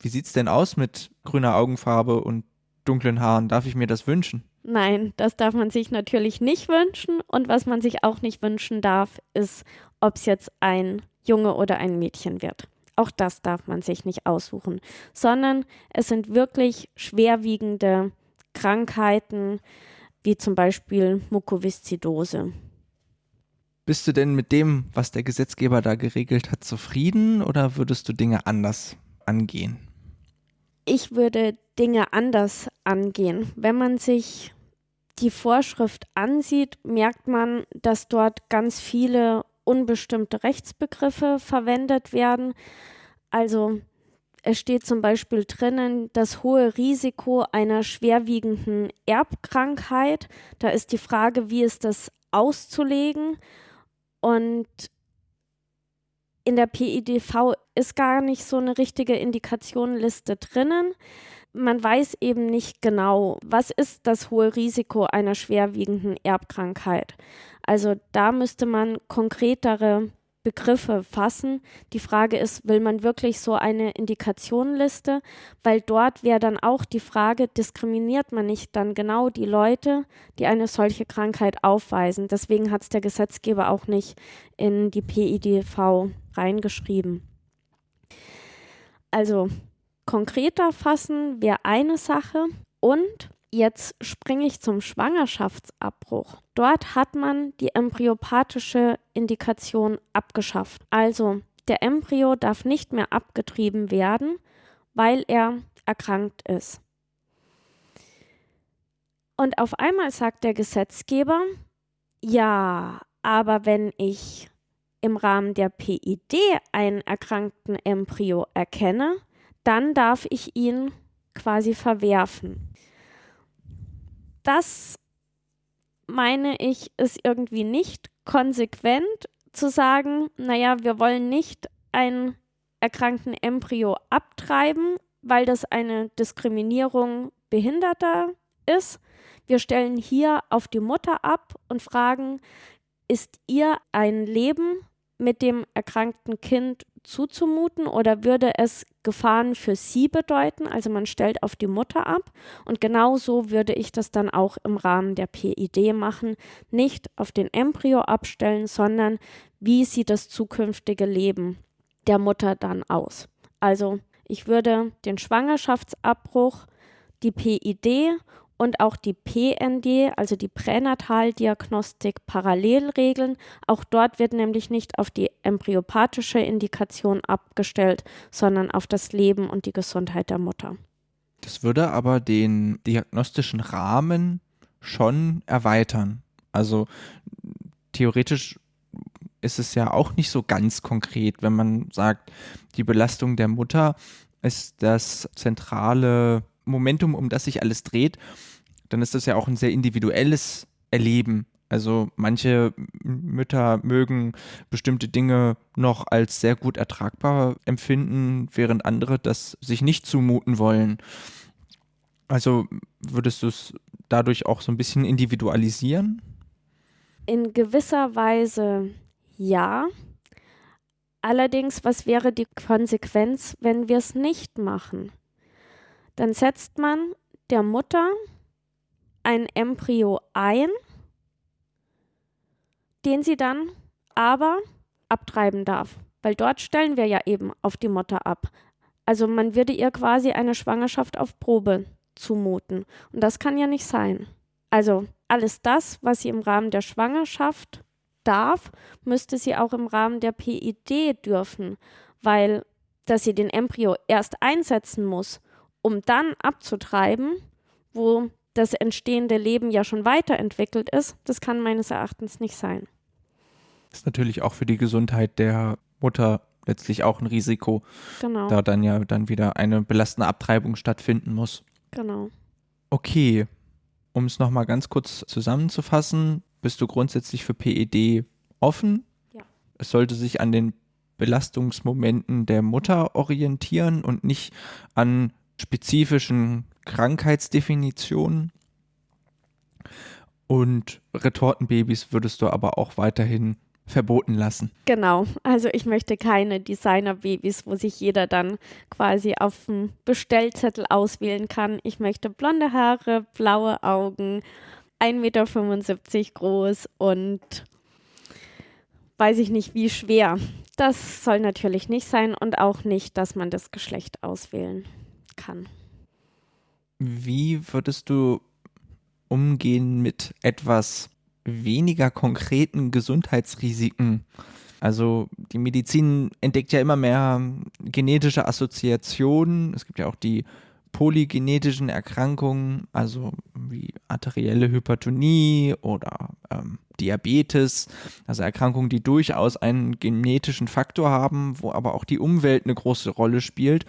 Wie sieht's denn aus mit grüner Augenfarbe und dunklen Haaren? Darf ich mir das wünschen? Nein, das darf man sich natürlich nicht wünschen. Und was man sich auch nicht wünschen darf, ist, ob es jetzt ein Junge oder ein Mädchen wird. Auch das darf man sich nicht aussuchen, sondern es sind wirklich schwerwiegende Krankheiten, wie zum Beispiel Mukoviszidose. Bist du denn mit dem, was der Gesetzgeber da geregelt hat, zufrieden oder würdest du Dinge anders angehen? Ich würde Dinge anders angehen. Wenn man sich die Vorschrift ansieht, merkt man, dass dort ganz viele unbestimmte Rechtsbegriffe verwendet werden. Also es steht zum Beispiel drinnen das hohe Risiko einer schwerwiegenden Erbkrankheit. Da ist die Frage, wie ist das auszulegen? Und in der PIDV ist gar nicht so eine richtige Indikationenliste drinnen. Man weiß eben nicht genau, was ist das hohe Risiko einer schwerwiegenden Erbkrankheit. Also da müsste man konkretere Begriffe fassen. Die Frage ist, will man wirklich so eine Indikationenliste? Weil dort wäre dann auch die Frage, diskriminiert man nicht dann genau die Leute, die eine solche Krankheit aufweisen? Deswegen hat es der Gesetzgeber auch nicht in die PIDV reingeschrieben. Also konkreter fassen wäre eine Sache und Jetzt springe ich zum Schwangerschaftsabbruch. Dort hat man die embryopathische Indikation abgeschafft. Also der Embryo darf nicht mehr abgetrieben werden, weil er erkrankt ist. Und auf einmal sagt der Gesetzgeber, ja, aber wenn ich im Rahmen der PID einen erkrankten Embryo erkenne, dann darf ich ihn quasi verwerfen. Das meine ich, ist irgendwie nicht konsequent zu sagen, naja, wir wollen nicht einen erkrankten Embryo abtreiben, weil das eine Diskriminierung behinderter ist. Wir stellen hier auf die Mutter ab und fragen, ist ihr ein Leben mit dem erkrankten Kind zuzumuten oder würde es Gefahren für sie bedeuten? Also man stellt auf die Mutter ab und genau so würde ich das dann auch im Rahmen der PID machen. Nicht auf den Embryo abstellen, sondern wie sieht das zukünftige Leben der Mutter dann aus? Also ich würde den Schwangerschaftsabbruch, die PID und auch die PND, also die Pränataldiagnostik, parallel regeln. Auch dort wird nämlich nicht auf die embryopathische Indikation abgestellt, sondern auf das Leben und die Gesundheit der Mutter. Das würde aber den diagnostischen Rahmen schon erweitern. Also theoretisch ist es ja auch nicht so ganz konkret, wenn man sagt, die Belastung der Mutter ist das zentrale Momentum, um das sich alles dreht, dann ist das ja auch ein sehr individuelles Erleben. Also manche Mütter mögen bestimmte Dinge noch als sehr gut ertragbar empfinden, während andere das sich nicht zumuten wollen. Also würdest du es dadurch auch so ein bisschen individualisieren? In gewisser Weise ja. Allerdings, was wäre die Konsequenz, wenn wir es nicht machen? Dann setzt man der Mutter ein Embryo ein, den sie dann aber abtreiben darf, weil dort stellen wir ja eben auf die Mutter ab. Also man würde ihr quasi eine Schwangerschaft auf Probe zumuten und das kann ja nicht sein. Also alles das, was sie im Rahmen der Schwangerschaft darf, müsste sie auch im Rahmen der PID dürfen, weil dass sie den Embryo erst einsetzen muss um dann abzutreiben, wo das entstehende Leben ja schon weiterentwickelt ist, das kann meines Erachtens nicht sein. Ist natürlich auch für die Gesundheit der Mutter letztlich auch ein Risiko, genau. da dann ja dann wieder eine belastende Abtreibung stattfinden muss. Genau. Okay, um es nochmal ganz kurz zusammenzufassen, bist du grundsätzlich für PED offen? Ja. Es sollte sich an den Belastungsmomenten der Mutter orientieren und nicht an spezifischen Krankheitsdefinitionen. Und Retortenbabys würdest du aber auch weiterhin verboten lassen. Genau, also ich möchte keine Designerbabys, wo sich jeder dann quasi auf dem Bestellzettel auswählen kann. Ich möchte blonde Haare, blaue Augen, 1,75 Meter groß und weiß ich nicht wie schwer. Das soll natürlich nicht sein und auch nicht, dass man das Geschlecht auswählen kann. Wie würdest du umgehen mit etwas weniger konkreten Gesundheitsrisiken? Also die Medizin entdeckt ja immer mehr genetische Assoziationen. Es gibt ja auch die polygenetischen Erkrankungen, also wie arterielle Hypertonie oder ähm, Diabetes, also Erkrankungen, die durchaus einen genetischen Faktor haben, wo aber auch die Umwelt eine große Rolle spielt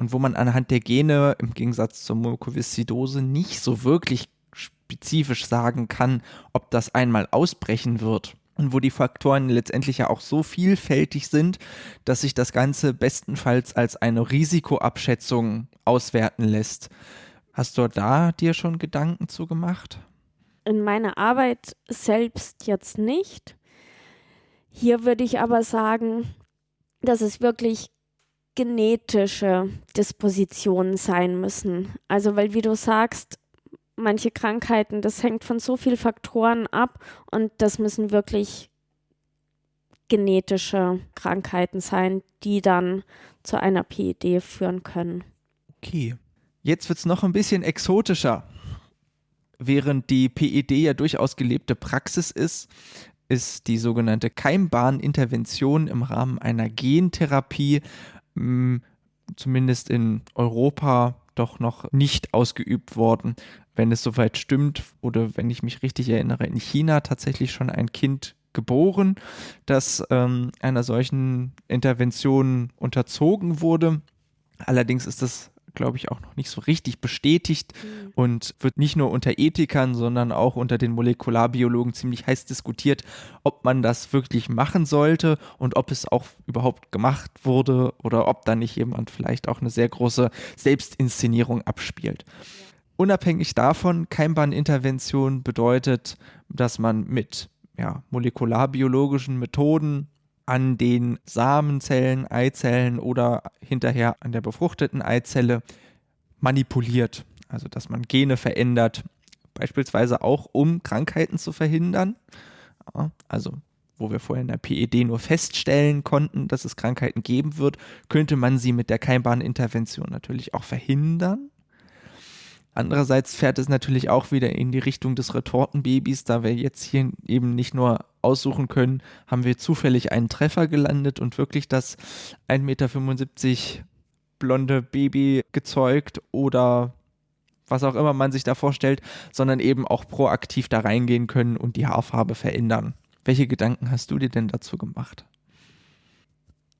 und wo man anhand der Gene im Gegensatz zur Mukoviszidose nicht so wirklich spezifisch sagen kann, ob das einmal ausbrechen wird und wo die Faktoren letztendlich ja auch so vielfältig sind, dass sich das Ganze bestenfalls als eine Risikoabschätzung auswerten lässt. Hast du da dir schon Gedanken zu gemacht? In meiner Arbeit selbst jetzt nicht. Hier würde ich aber sagen, dass es wirklich genetische Dispositionen sein müssen. Also, weil, wie du sagst, manche Krankheiten, das hängt von so vielen Faktoren ab und das müssen wirklich genetische Krankheiten sein, die dann zu einer PID führen können. Okay, jetzt wird es noch ein bisschen exotischer. Während die PID ja durchaus gelebte Praxis ist, ist die sogenannte Keimbahnintervention im Rahmen einer Gentherapie hm, zumindest in Europa doch noch nicht ausgeübt worden wenn es soweit stimmt oder wenn ich mich richtig erinnere, in China tatsächlich schon ein Kind geboren, das ähm, einer solchen Intervention unterzogen wurde. Allerdings ist das, glaube ich, auch noch nicht so richtig bestätigt mhm. und wird nicht nur unter Ethikern, sondern auch unter den Molekularbiologen ziemlich heiß diskutiert, ob man das wirklich machen sollte und ob es auch überhaupt gemacht wurde oder ob da nicht jemand vielleicht auch eine sehr große Selbstinszenierung abspielt. Ja. unabhängig davon, Keimbahnintervention bedeutet, dass man mit ja, molekularbiologischen Methoden an den Samenzellen, Eizellen oder hinterher an der befruchteten Eizelle manipuliert. Also dass man Gene verändert, beispielsweise auch um Krankheiten zu verhindern. Also wo wir vorher in der PED nur feststellen konnten, dass es Krankheiten geben wird, könnte man sie mit der Keimbahnintervention natürlich auch verhindern. Andererseits fährt es natürlich auch wieder in die Richtung des Retortenbabys, da wir jetzt hier eben nicht nur aussuchen können, haben wir zufällig einen Treffer gelandet und wirklich das 1,75 Meter blonde Baby gezeugt oder was auch immer man sich da vorstellt, sondern eben auch proaktiv da reingehen können und die Haarfarbe verändern. Welche Gedanken hast du dir denn dazu gemacht?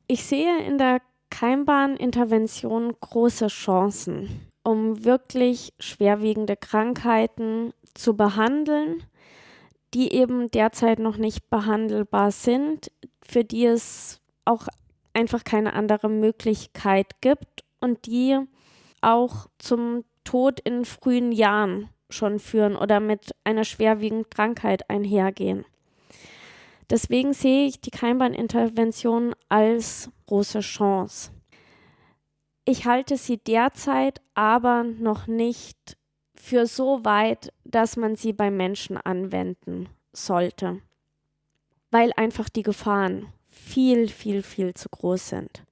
Ich sehe in der Keimbahnintervention große Chancen, um wirklich schwerwiegende Krankheiten zu behandeln, die eben derzeit noch nicht behandelbar sind, für die es auch einfach keine andere Möglichkeit gibt und die auch zum Tod in frühen Jahren schon führen oder mit einer schwerwiegenden Krankheit einhergehen. Deswegen sehe ich die Keimbahnintervention als große Chance. Ich halte sie derzeit aber noch nicht für so weit, dass man sie bei Menschen anwenden sollte, weil einfach die Gefahren viel, viel, viel zu groß sind.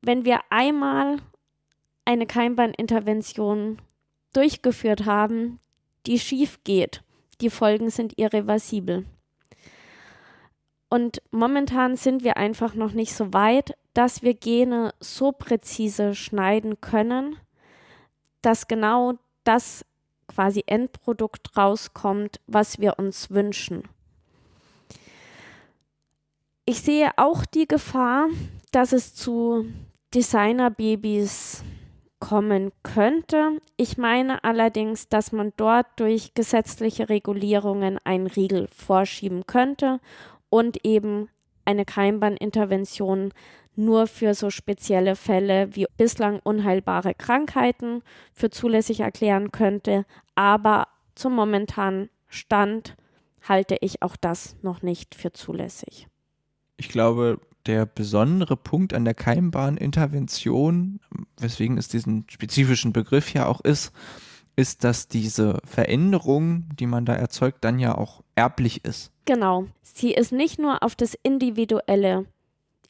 Wenn wir einmal eine Keimbahnintervention durchgeführt haben, die schief geht, die Folgen sind irreversibel. Und momentan sind wir einfach noch nicht so weit, dass wir Gene so präzise schneiden können, dass genau das quasi Endprodukt rauskommt, was wir uns wünschen. Ich sehe auch die Gefahr, dass es zu Designerbabys kommen könnte. Ich meine allerdings, dass man dort durch gesetzliche Regulierungen einen Riegel vorschieben könnte und eben eine Keimbahnintervention nur für so spezielle Fälle wie bislang unheilbare Krankheiten für zulässig erklären könnte. Aber zum momentanen Stand halte ich auch das noch nicht für zulässig. Ich glaube, der besondere Punkt an der Keimbahnintervention, weswegen es diesen spezifischen Begriff ja auch ist, ist, dass diese Veränderung, die man da erzeugt, dann ja auch erblich ist. Genau. Sie ist nicht nur auf das individuelle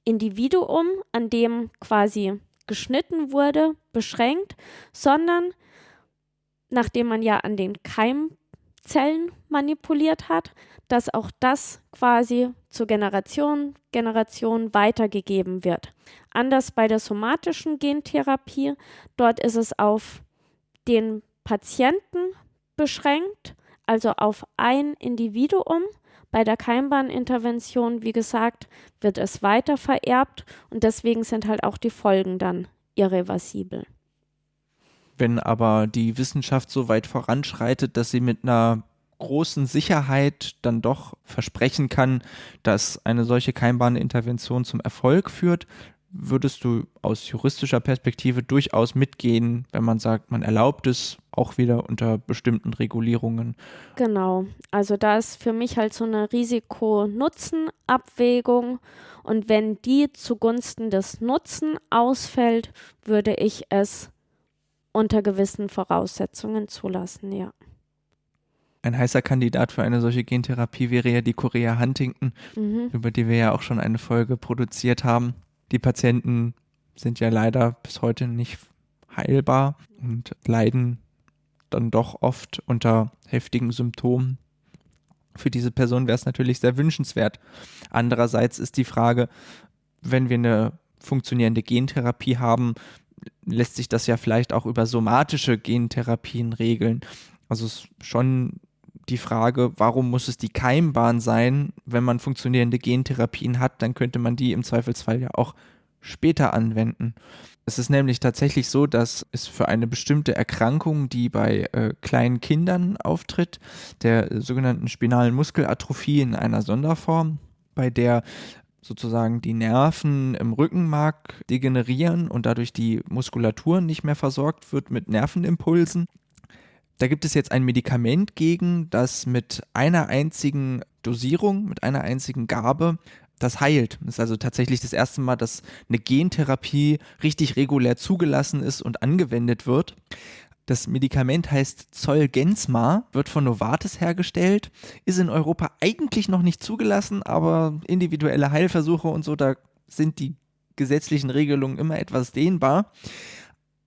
Individuum, an dem quasi geschnitten wurde, beschränkt, sondern nachdem man ja an den Keimzellen manipuliert hat, dass auch das quasi zur Generation, Generation weitergegeben wird. Anders bei der somatischen Gentherapie, dort ist es auf den Patienten beschränkt, also auf ein Individuum. Bei der Keimbahnintervention, wie gesagt, wird es weiter vererbt und deswegen sind halt auch die Folgen dann irreversibel. Wenn aber die Wissenschaft so weit voranschreitet, dass sie mit einer großen Sicherheit dann doch versprechen kann, dass eine solche Keimbahnintervention zum Erfolg führt, würdest du aus juristischer Perspektive durchaus mitgehen, wenn man sagt, man erlaubt es auch wieder unter bestimmten Regulierungen? Genau, also da ist für mich halt so eine Risiko-Nutzen-Abwägung und wenn die zugunsten des Nutzen ausfällt, würde ich es unter gewissen Voraussetzungen zulassen, ja. Ein heißer Kandidat für eine solche Gentherapie wäre ja die Korea Huntington, mhm. über die wir ja auch schon eine Folge produziert haben. Die Patienten sind ja leider bis heute nicht heilbar und leiden dann doch oft unter heftigen Symptomen. Für diese Person wäre es natürlich sehr wünschenswert. Andererseits ist die Frage, wenn wir eine funktionierende Gentherapie haben, lässt sich das ja vielleicht auch über somatische Gentherapien regeln. Also es ist schon die Frage, warum muss es die Keimbahn sein? Wenn man funktionierende Gentherapien hat, dann könnte man die im Zweifelsfall ja auch später anwenden. Es ist nämlich tatsächlich so, dass es für eine bestimmte Erkrankung, die bei äh, kleinen Kindern auftritt, der sogenannten spinalen Muskelatrophie in einer Sonderform, bei der sozusagen die Nerven im Rückenmark degenerieren und dadurch die Muskulatur nicht mehr versorgt wird mit Nervenimpulsen. Da gibt es jetzt ein Medikament gegen, das mit einer einzigen Dosierung, mit einer einzigen Gabe das heilt. Das ist also tatsächlich das erste Mal, dass eine Gentherapie richtig regulär zugelassen ist und angewendet wird. Das Medikament heißt Zolgensma, wird von Novartis hergestellt, ist in Europa eigentlich noch nicht zugelassen, aber individuelle Heilversuche und so, da sind die gesetzlichen Regelungen immer etwas dehnbar.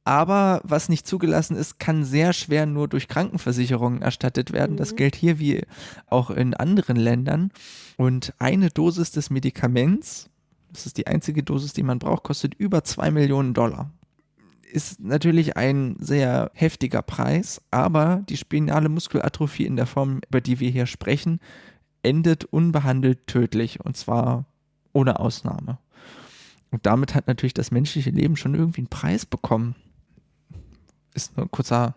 Aber was nicht zugelassen ist, kann sehr schwer nur durch Krankenversicherungen erstattet werden. Mhm. Das gilt hier wie auch in anderen Ländern. Und eine Dosis des Medikaments, das ist die einzige Dosis, die man braucht, kostet über zwei Millionen Dollar. Ist natürlich ein sehr heftiger Preis, aber die spinale Muskelatrophie in der Form, über die wir hier sprechen, endet unbehandelt tödlich und zwar ohne Ausnahme. Und damit hat natürlich das menschliche Leben schon irgendwie einen Preis bekommen ist nur ein kurzer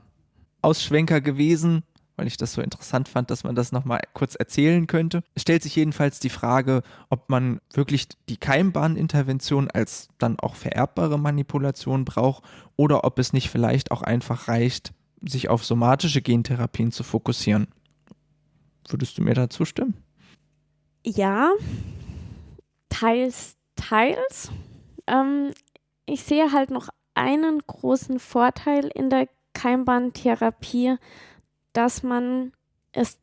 Ausschwenker gewesen, weil ich das so interessant fand, dass man das nochmal kurz erzählen könnte. Es stellt sich jedenfalls die Frage, ob man wirklich die Keimbahnintervention als dann auch vererbbare Manipulation braucht oder ob es nicht vielleicht auch einfach reicht, sich auf somatische Gentherapien zu fokussieren. Würdest du mir da zustimmen? Ja, teils, teils. Ähm, ich sehe halt noch einen großen Vorteil in der Keimbahntherapie, dass man es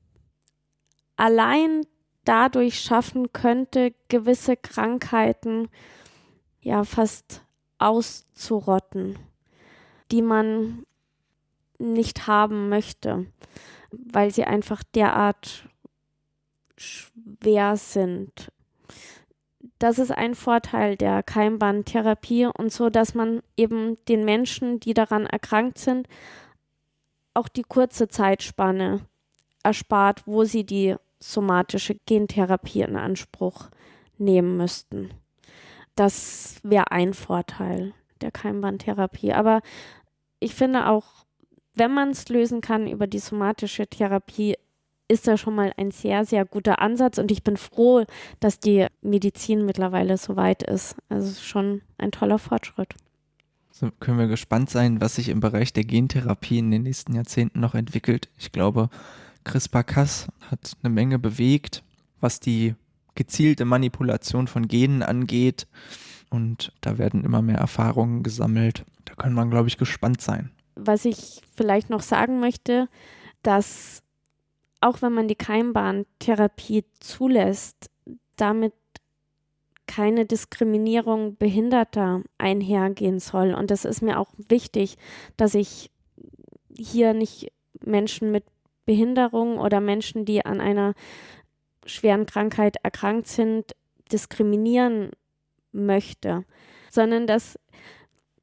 allein dadurch schaffen könnte, gewisse Krankheiten ja fast auszurotten, die man nicht haben möchte, weil sie einfach derart schwer sind das ist ein Vorteil der Keimbahntherapie und so, dass man eben den Menschen, die daran erkrankt sind, auch die kurze Zeitspanne erspart, wo sie die somatische Gentherapie in Anspruch nehmen müssten. Das wäre ein Vorteil der Keimbahntherapie. Aber ich finde auch, wenn man es lösen kann über die somatische Therapie, ist das schon mal ein sehr, sehr guter Ansatz und ich bin froh, dass die Medizin mittlerweile so weit ist. Also schon ein toller Fortschritt. So können wir gespannt sein, was sich im Bereich der Gentherapie in den nächsten Jahrzehnten noch entwickelt. Ich glaube, CRISPR-Cas hat eine Menge bewegt, was die gezielte Manipulation von Genen angeht. Und da werden immer mehr Erfahrungen gesammelt. Da kann man, glaube ich, gespannt sein. Was ich vielleicht noch sagen möchte, dass auch wenn man die Keimbahntherapie zulässt, damit keine Diskriminierung Behinderter einhergehen soll. Und das ist mir auch wichtig, dass ich hier nicht Menschen mit Behinderung oder Menschen, die an einer schweren Krankheit erkrankt sind, diskriminieren möchte, sondern dass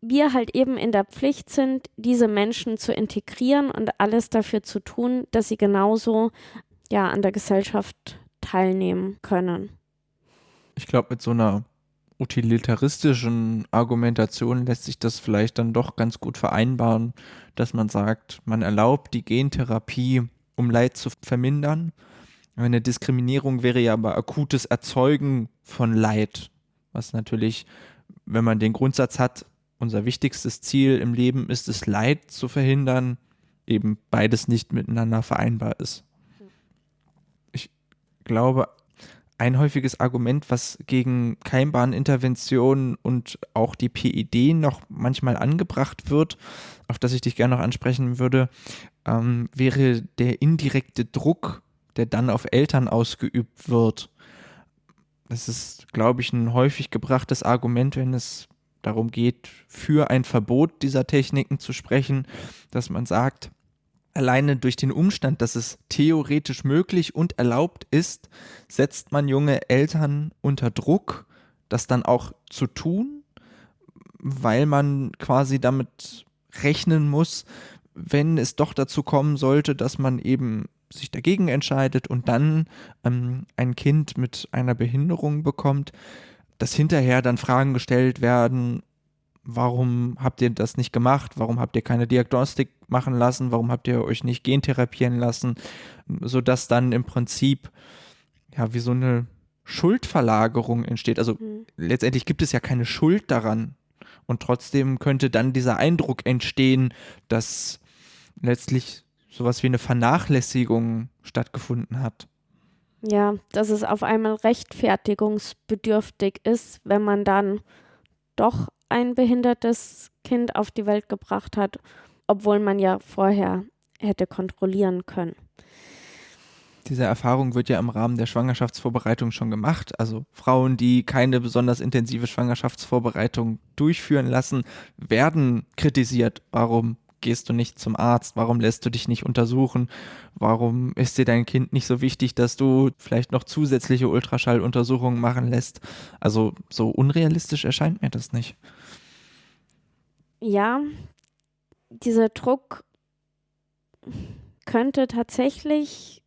wir halt eben in der Pflicht sind, diese Menschen zu integrieren und alles dafür zu tun, dass sie genauso ja an der Gesellschaft teilnehmen können. Ich glaube, mit so einer utilitaristischen Argumentation lässt sich das vielleicht dann doch ganz gut vereinbaren, dass man sagt, man erlaubt die Gentherapie, um Leid zu vermindern. Eine Diskriminierung wäre ja aber akutes Erzeugen von Leid, was natürlich, wenn man den Grundsatz hat, unser wichtigstes Ziel im Leben ist es, Leid zu verhindern, eben beides nicht miteinander vereinbar ist. Ich glaube, ein häufiges Argument, was gegen Keimbahnintervention und auch die PID noch manchmal angebracht wird, auf das ich dich gerne noch ansprechen würde, ähm, wäre der indirekte Druck, der dann auf Eltern ausgeübt wird. Das ist, glaube ich, ein häufig gebrachtes Argument, wenn es darum geht, für ein Verbot dieser Techniken zu sprechen, dass man sagt, alleine durch den Umstand, dass es theoretisch möglich und erlaubt ist, setzt man junge Eltern unter Druck, das dann auch zu tun, weil man quasi damit rechnen muss, wenn es doch dazu kommen sollte, dass man eben sich dagegen entscheidet und dann ähm, ein Kind mit einer Behinderung bekommt, dass hinterher dann Fragen gestellt werden, warum habt ihr das nicht gemacht? Warum habt ihr keine Diagnostik machen lassen? Warum habt ihr euch nicht gentherapieren lassen? Sodass dann im Prinzip ja wie so eine Schuldverlagerung entsteht. Also Hm. letztendlich gibt es ja keine Schuld daran. Und trotzdem könnte dann dieser Eindruck entstehen, dass letztlich sowas wie eine Vernachlässigung stattgefunden hat. Ja, dass es auf einmal rechtfertigungsbedürftig ist, wenn man dann doch ein behindertes Kind auf die Welt gebracht hat, obwohl man ja vorher hätte kontrollieren können. Diese Erfahrung wird ja im Rahmen der Schwangerschaftsvorbereitung schon gemacht. Also Frauen, die keine besonders intensive Schwangerschaftsvorbereitung durchführen lassen, werden kritisiert. Warum gehst du nicht zum Arzt? Warum lässt du dich nicht untersuchen? Warum ist dir dein Kind nicht so wichtig, dass du vielleicht noch zusätzliche Ultraschalluntersuchungen machen lässt? Also so unrealistisch erscheint mir das nicht. Ja, dieser Druck könnte tatsächlich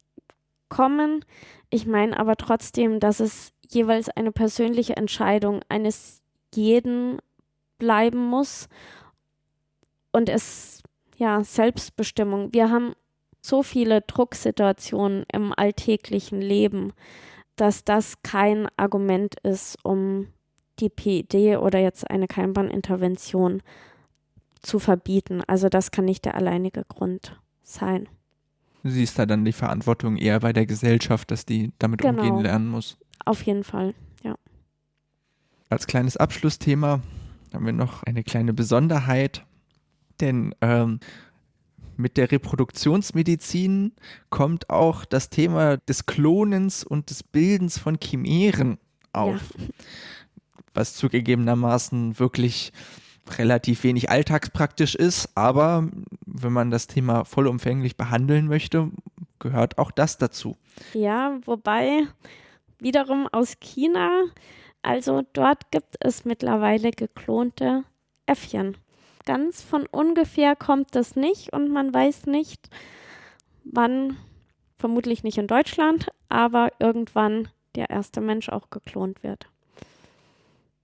kommen. Ich meine aber trotzdem, dass es jeweils eine persönliche Entscheidung eines jeden bleiben muss und es ja Selbstbestimmung. Wir haben so viele Drucksituationen im alltäglichen Leben, dass das kein Argument ist, um die PID oder jetzt eine Keimbahnintervention zu verbieten. Also das kann nicht der alleinige Grund sein. Du siehst da dann die Verantwortung eher bei der Gesellschaft, dass die damit Genau. umgehen lernen muss. Auf jeden Fall. Als kleines Abschlussthema haben wir noch eine kleine Besonderheit, denn ähm, mit der Reproduktionsmedizin kommt auch das Thema des Klonens und des Bildens von Chimären auf, was zugegebenermaßen wirklich relativ wenig alltagspraktisch ist, aber wenn man das Thema vollumfänglich behandeln möchte, gehört auch das dazu. Ja, wobei wiederum aus China, also dort gibt es mittlerweile geklonte Äffchen. Ganz von ungefähr kommt das nicht und man weiß nicht, wann, vermutlich nicht in Deutschland, aber irgendwann der erste Mensch auch geklont wird.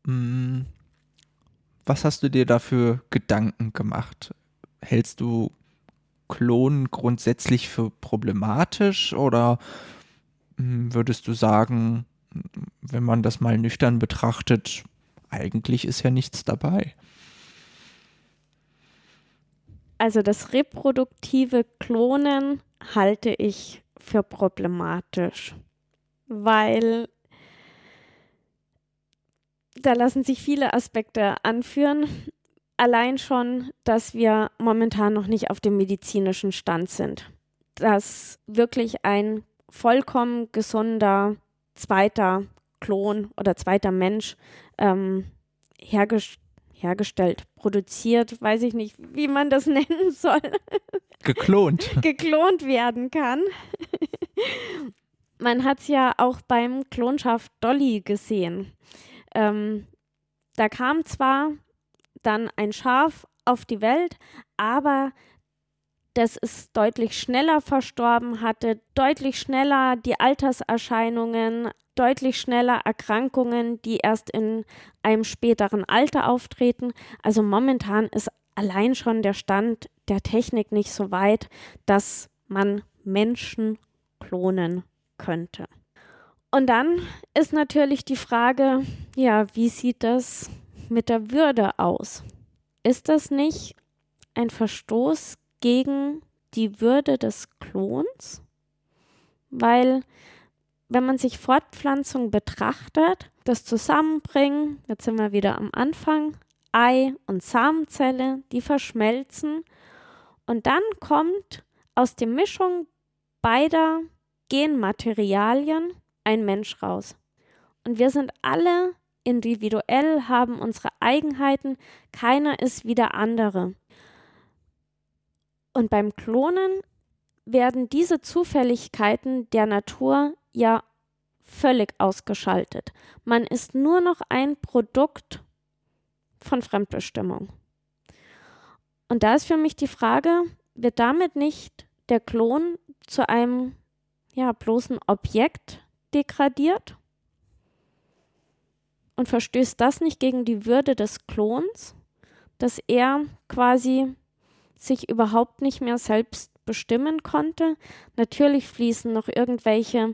Mm, Was hast du dir dafür Gedanken gemacht? Hältst du Klonen grundsätzlich für problematisch oder mm, würdest du sagen, wenn man das mal nüchtern betrachtet, eigentlich ist ja nichts dabei? Also das reproduktive Klonen halte ich für problematisch, weil da lassen sich viele Aspekte anführen. Allein schon, dass wir momentan noch nicht auf dem medizinischen Stand sind. Dass wirklich ein vollkommen gesunder zweiter Klon oder zweiter Mensch ähm, hergestellt hergestellt, produziert, weiß ich nicht, wie man das [LAUGHS] nennen soll, Geklont. [LAUGHS] geklont werden kann. man hat es ja auch beim Klonschaft Dolly gesehen. Ähm, da kam zwar dann ein Schaf auf die Welt, aber das ist deutlich schneller verstorben, hatte deutlich schneller die Alterserscheinungen, deutlich schneller Erkrankungen, die erst in einem späteren Alter auftreten. Also momentan ist allein schon der Stand der Technik nicht so weit, dass man Menschen klonen könnte. Und dann ist natürlich die Frage, ja, wie sieht das mit der Würde aus? Ist das nicht ein Verstoß gegen die Würde des Klons? Weil wenn man sich Fortpflanzung betrachtet, das Zusammenbringen, jetzt sind wir wieder am Anfang, Ei und Samenzelle, die verschmelzen und dann kommt aus der Mischung beider Genmaterialien ein Mensch raus. Und wir sind alle individuell, haben unsere Eigenheiten, keiner ist wie der andere. Und beim Klonen werden diese Zufälligkeiten der Natur ja völlig ausgeschaltet. Man ist nur noch ein Produkt von Fremdbestimmung. Und da ist für mich die Frage, wird damit nicht der Klon zu einem ja, bloßen Objekt degradiert? Und verstößt das nicht gegen die Würde des Klons, dass er quasi sich überhaupt nicht mehr selbst bestimmen konnte? Natürlich fließen noch irgendwelche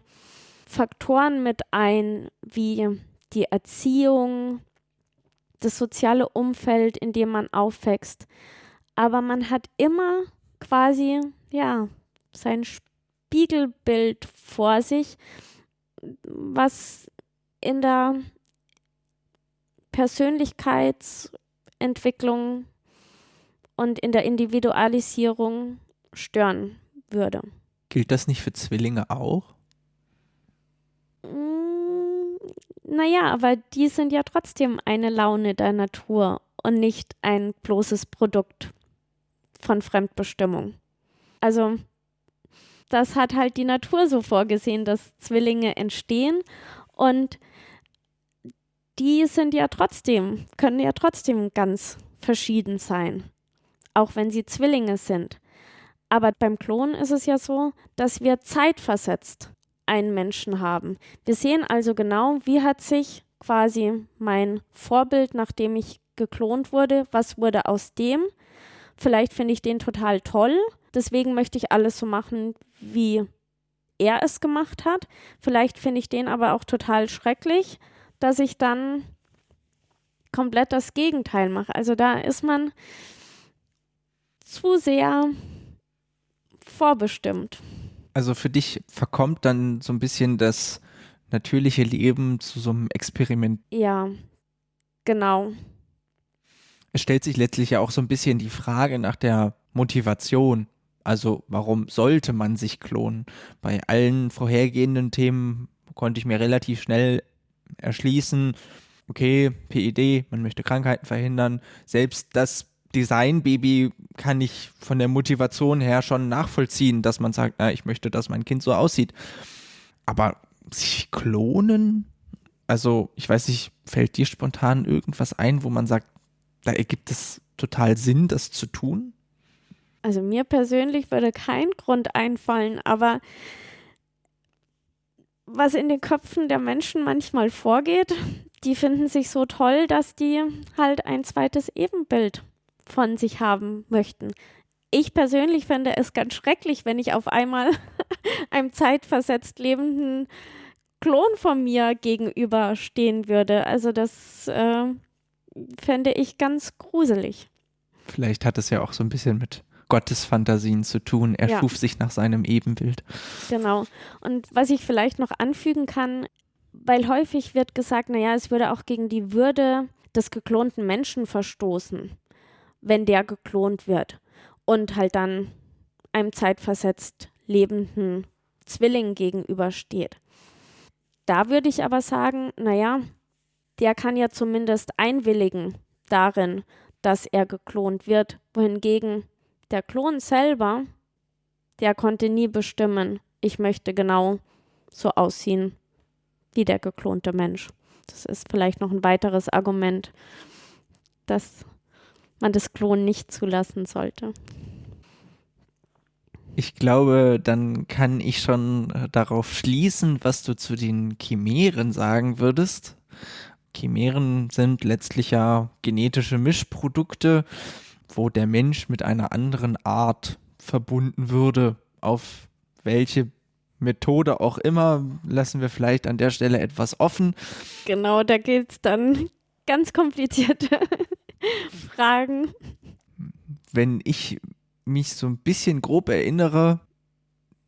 Faktoren mit ein, wie die Erziehung, das soziale Umfeld, in dem man aufwächst. Aber man hat immer quasi, ja, sein Spiegelbild vor sich, was in der Persönlichkeitsentwicklung und in der Individualisierung stören würde. Gilt das nicht für Zwillinge auch? Mm, naja, aber die sind ja trotzdem eine Laune der Natur und nicht ein bloßes Produkt von Fremdbestimmung. Also das hat halt die Natur so vorgesehen, dass Zwillinge entstehen und die sind ja trotzdem, können ja trotzdem ganz verschieden sein, auch wenn sie Zwillinge sind. Aber beim Klonen ist es ja so, dass wir zeitversetzt einen Menschen haben. Wir sehen also genau, wie hat sich quasi mein Vorbild, nachdem ich geklont wurde, was wurde aus dem? Vielleicht finde ich den total toll, deswegen möchte ich alles so machen, wie er es gemacht hat. Vielleicht finde ich den aber auch total schrecklich, dass ich dann komplett das Gegenteil mache. Also da ist man zu sehr vorbestimmt. Also für dich verkommt dann so ein bisschen das natürliche Leben zu so einem Experiment. Ja, genau. Es stellt sich letztlich ja auch so ein bisschen die Frage nach der Motivation. Also warum sollte man sich klonen? Bei allen vorhergehenden Themen konnte ich mir relativ schnell erschließen, okay, PED, man möchte Krankheiten verhindern. Selbst das Design-Baby kann ich von der Motivation her schon nachvollziehen, dass man sagt, na, ich möchte, dass mein Kind so aussieht. Aber sich klonen? Also, ich weiß nicht, fällt dir spontan irgendwas ein, wo man sagt, da ergibt es total Sinn, das zu tun? Also mir persönlich würde kein Grund einfallen, aber was in den Köpfen der Menschen manchmal vorgeht, die finden sich so toll, dass die halt ein zweites Ebenbild von sich haben möchten. Ich persönlich fände es ganz schrecklich, wenn ich auf einmal [LAUGHS] einem zeitversetzt lebenden Klon von mir gegenüberstehen würde. Also das äh, fände ich ganz gruselig. Vielleicht hat es ja auch so ein bisschen mit Gottesfantasien zu tun. Er ja. schuf sich nach seinem Ebenbild. Genau. Und was ich vielleicht noch anfügen kann, weil häufig wird gesagt, naja, es würde auch gegen die Würde des geklonten Menschen verstoßen wenn der geklont wird und halt dann einem zeitversetzt lebenden Zwilling gegenübersteht. Da würde ich aber sagen, naja, der kann ja zumindest einwilligen darin, dass er geklont wird, wohingegen der Klon selber, der konnte nie bestimmen, ich möchte genau so aussehen wie der geklonte Mensch. Das ist vielleicht noch ein weiteres Argument, das man das Klonen nicht zulassen sollte. Ich glaube, dann kann ich schon äh, darauf schließen, was du zu den Chimären sagen würdest. Chimären sind letztlich ja genetische Mischprodukte, wo der Mensch mit einer anderen Art verbunden würde. Auf welche Methode auch immer, lassen wir vielleicht an der Stelle etwas offen. Genau, da geht es dann [LAUGHS] ganz komplizierte [LAUGHS] Fragen. Wenn ich mich so ein bisschen grob erinnere,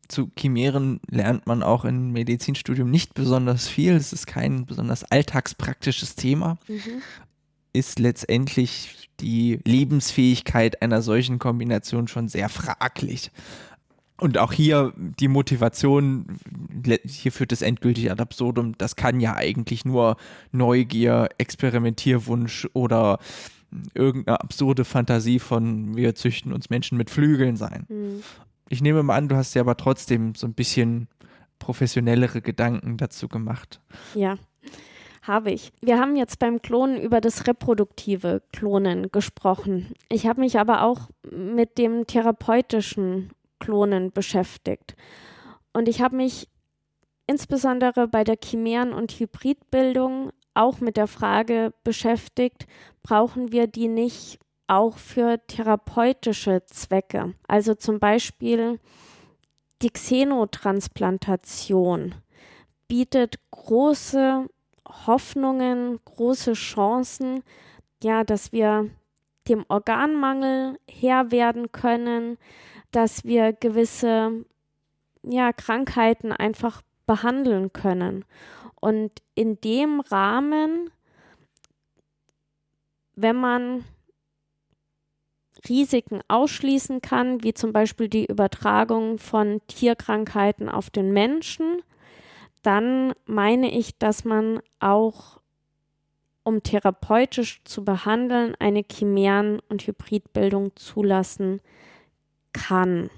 zu Chimären lernt man auch im Medizinstudium nicht besonders viel. Es ist kein besonders alltagspraktisches Thema. Mhm. Ist letztendlich die Lebensfähigkeit einer solchen Kombination schon sehr fraglich. Und auch hier die Motivation, hier führt es endgültig ad absurdum, das kann ja eigentlich nur Neugier, Experimentierwunsch oder irgendeine absurde Fantasie von wir züchten uns Menschen mit Flügeln sein. Mhm. Ich nehme mal an, du hast ja aber trotzdem so ein bisschen professionellere Gedanken dazu gemacht. Ja, habe ich. Wir haben jetzt beim Klonen über das reproduktive Klonen gesprochen. Ich habe mich aber auch mit dem therapeutischen Klonen beschäftigt. Und ich habe mich insbesondere bei der Chimären- und Hybridbildung auch mit der Frage beschäftigt, brauchen wir die nicht auch für therapeutische Zwecke? Also zum Beispiel die Xenotransplantation. bietet große Hoffnungen, große Chancen, ja, dass wir dem Organmangel Herr werden können, dass wir gewisse ja, Krankheiten einfach behandeln können. Und in dem Rahmen, wenn man Risiken ausschließen kann, wie zum Beispiel die Übertragung von Tierkrankheiten auf den Menschen, dann meine ich, dass man auch, um therapeutisch zu behandeln, eine Chimären- und Hybridbildung zulassen kann.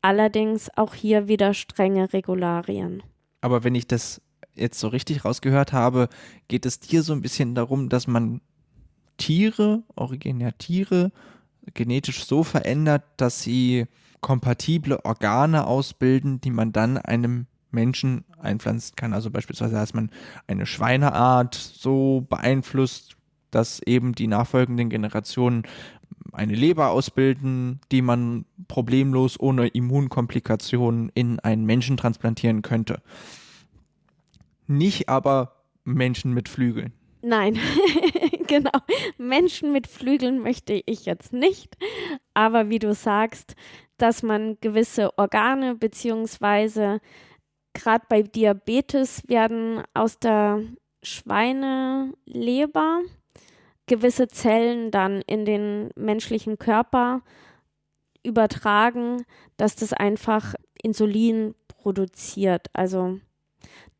Allerdings auch hier wieder strenge Regularien. Aber wenn ich das jetzt so richtig rausgehört habe, geht es dir so ein bisschen darum, dass man Tiere, originär Tiere, genetisch so verändert, dass sie kompatible Organe ausbilden, die man dann einem Menschen einpflanzen kann. Also beispielsweise, dass man eine Schweineart so beeinflusst, dass eben die nachfolgenden Generationen eine Leber ausbilden, die man problemlos ohne Immunkomplikationen in einen Menschen transplantieren könnte. Nicht aber Menschen mit Flügeln. Nein, [LAUGHS] genau. Menschen mit Flügeln möchte ich jetzt nicht. Aber wie du sagst, dass man gewisse Organe beziehungsweise gerade bei Diabetes werden aus der Schweineleber gewisse Zellen dann in den menschlichen Körper übertragen, dass das einfach Insulin produziert. Also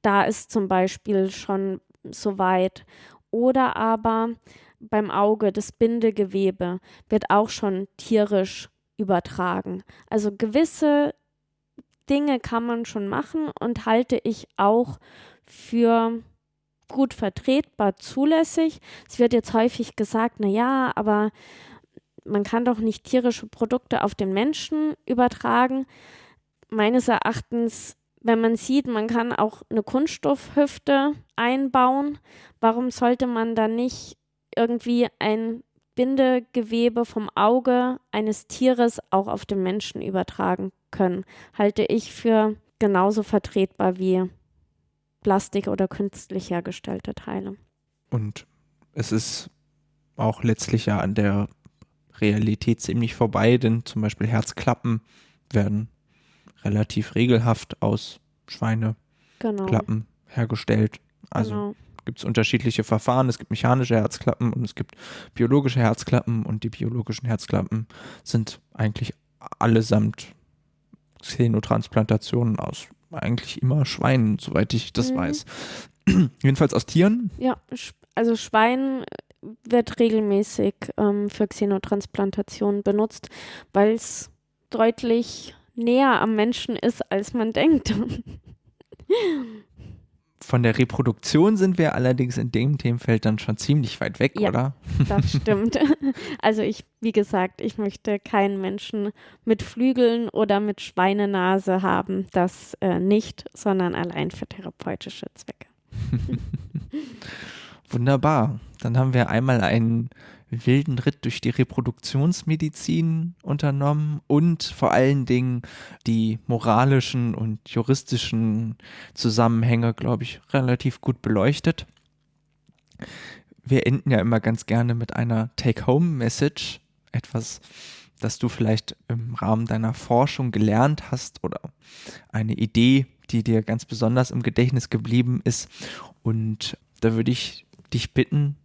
da ist zum Beispiel schon soweit. Oder aber beim Auge, das Bindegewebe wird auch schon tierisch übertragen. Also gewisse Dinge kann man schon machen und halte ich auch für gut vertretbar zulässig. Es wird jetzt häufig gesagt, na ja, aber man kann doch nicht tierische Produkte auf den Menschen übertragen. Meines Erachtens, wenn man sieht, man kann auch eine Kunststoffhüfte einbauen, warum sollte man dann nicht irgendwie ein Bindegewebe vom Auge eines Tieres auch auf den Menschen übertragen können, halte ich für genauso vertretbar wie Plastik oder künstlich hergestellte Teile. Und es ist auch letztlich ja an der Realität ziemlich vorbei, denn zum Beispiel Herzklappen werden relativ regelhaft aus Schweineklappen genau. hergestellt. Also genau. gibt es unterschiedliche Verfahren. Es gibt mechanische Herzklappen und es gibt biologische Herzklappen und die biologischen Herzklappen sind eigentlich allesamt Xenotransplantationen aus eigentlich immer Schweinen, soweit ich das mhm. weiß. [CLEARS THROAT] Jedenfalls aus Tieren? Ja, also Schwein wird regelmäßig ähm, für Xenotransplantation benutzt, weil es deutlich näher am Menschen ist, als man denkt. Von der Reproduktion sind wir allerdings in dem Themenfeld dann schon ziemlich weit weg, ja, oder? Das [LAUGHS] stimmt. Also ich, wie gesagt, ich möchte keinen Menschen mit Flügeln oder mit Schweinenase haben. Das äh, nicht, sondern allein für therapeutische Zwecke. [LAUGHS] Wunderbar. Dann haben wir einmal einen wilden Ritt durch die Reproduktionsmedizin unternommen und vor allen Dingen die moralischen und juristischen Zusammenhänge, glaube ich, relativ gut beleuchtet. Wir enden ja immer ganz gerne mit einer Take-Home-Message, etwas, das du vielleicht im Rahmen deiner Forschung gelernt hast oder eine Idee, die dir ganz besonders im Gedächtnis geblieben ist. Und da würde ich dich bitten,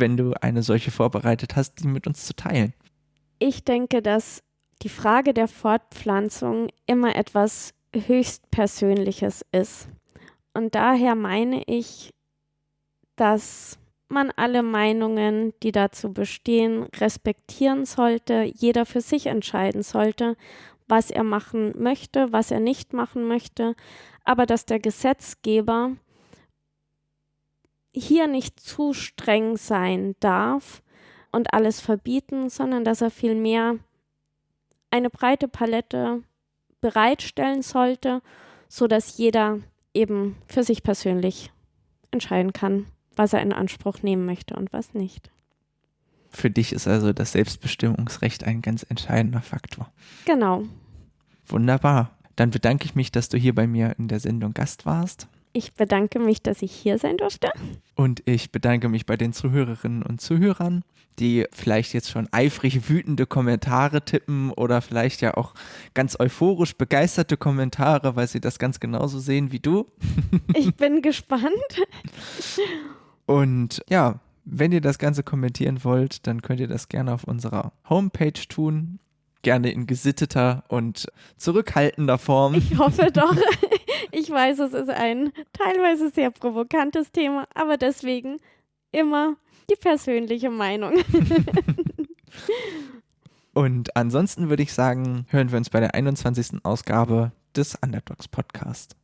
wenn du eine solche vorbereitet hast, die mit uns zu teilen? Ich denke, dass die Frage der Fortpflanzung immer etwas höchst Persönliches ist. Und daher meine ich, dass man alle Meinungen, die dazu bestehen, respektieren sollte, jeder für sich entscheiden sollte, was er machen möchte, was er nicht machen möchte, aber dass der Gesetzgeber hier nicht zu streng sein darf und alles verbieten, sondern dass er vielmehr eine breite Palette bereitstellen sollte, so dass jeder eben für sich persönlich entscheiden kann, was er in Anspruch nehmen möchte und was nicht. Für dich ist also das Selbstbestimmungsrecht ein ganz entscheidender Faktor. Genau. Wunderbar. Dann bedanke ich mich, dass du hier bei mir in der Sendung Gast warst. Ich bedanke mich, dass ich hier sein durfte. Und ich bedanke mich bei den Zuhörerinnen und Zuhörern, die vielleicht jetzt schon eifrig wütende Kommentare tippen oder vielleicht ja auch ganz euphorisch begeisterte Kommentare, weil sie das ganz genauso sehen wie du. [LAUGHS] Ich bin gespannt. Und ja, wenn ihr das Ganze kommentieren wollt, dann könnt ihr das gerne auf unserer Homepage tun. Gerne in gesitteter und zurückhaltender Form. Ich hoffe doch. [LAUGHS] Ich weiß, es ist ein teilweise sehr provokantes Thema, aber deswegen immer die persönliche Meinung. [LAUGHS] Und ansonsten würde ich sagen, hören wir uns bei der 21. Ausgabe des Underdogs Podcast.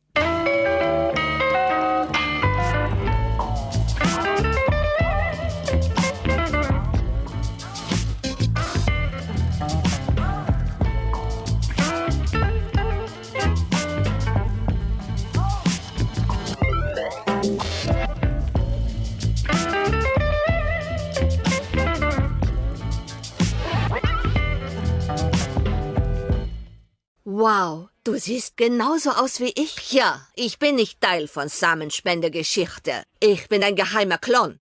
Wow, du siehst genauso aus wie ich. Ja, ich bin nicht Teil von Samenspendegeschichte. Ich bin ein geheimer Klon.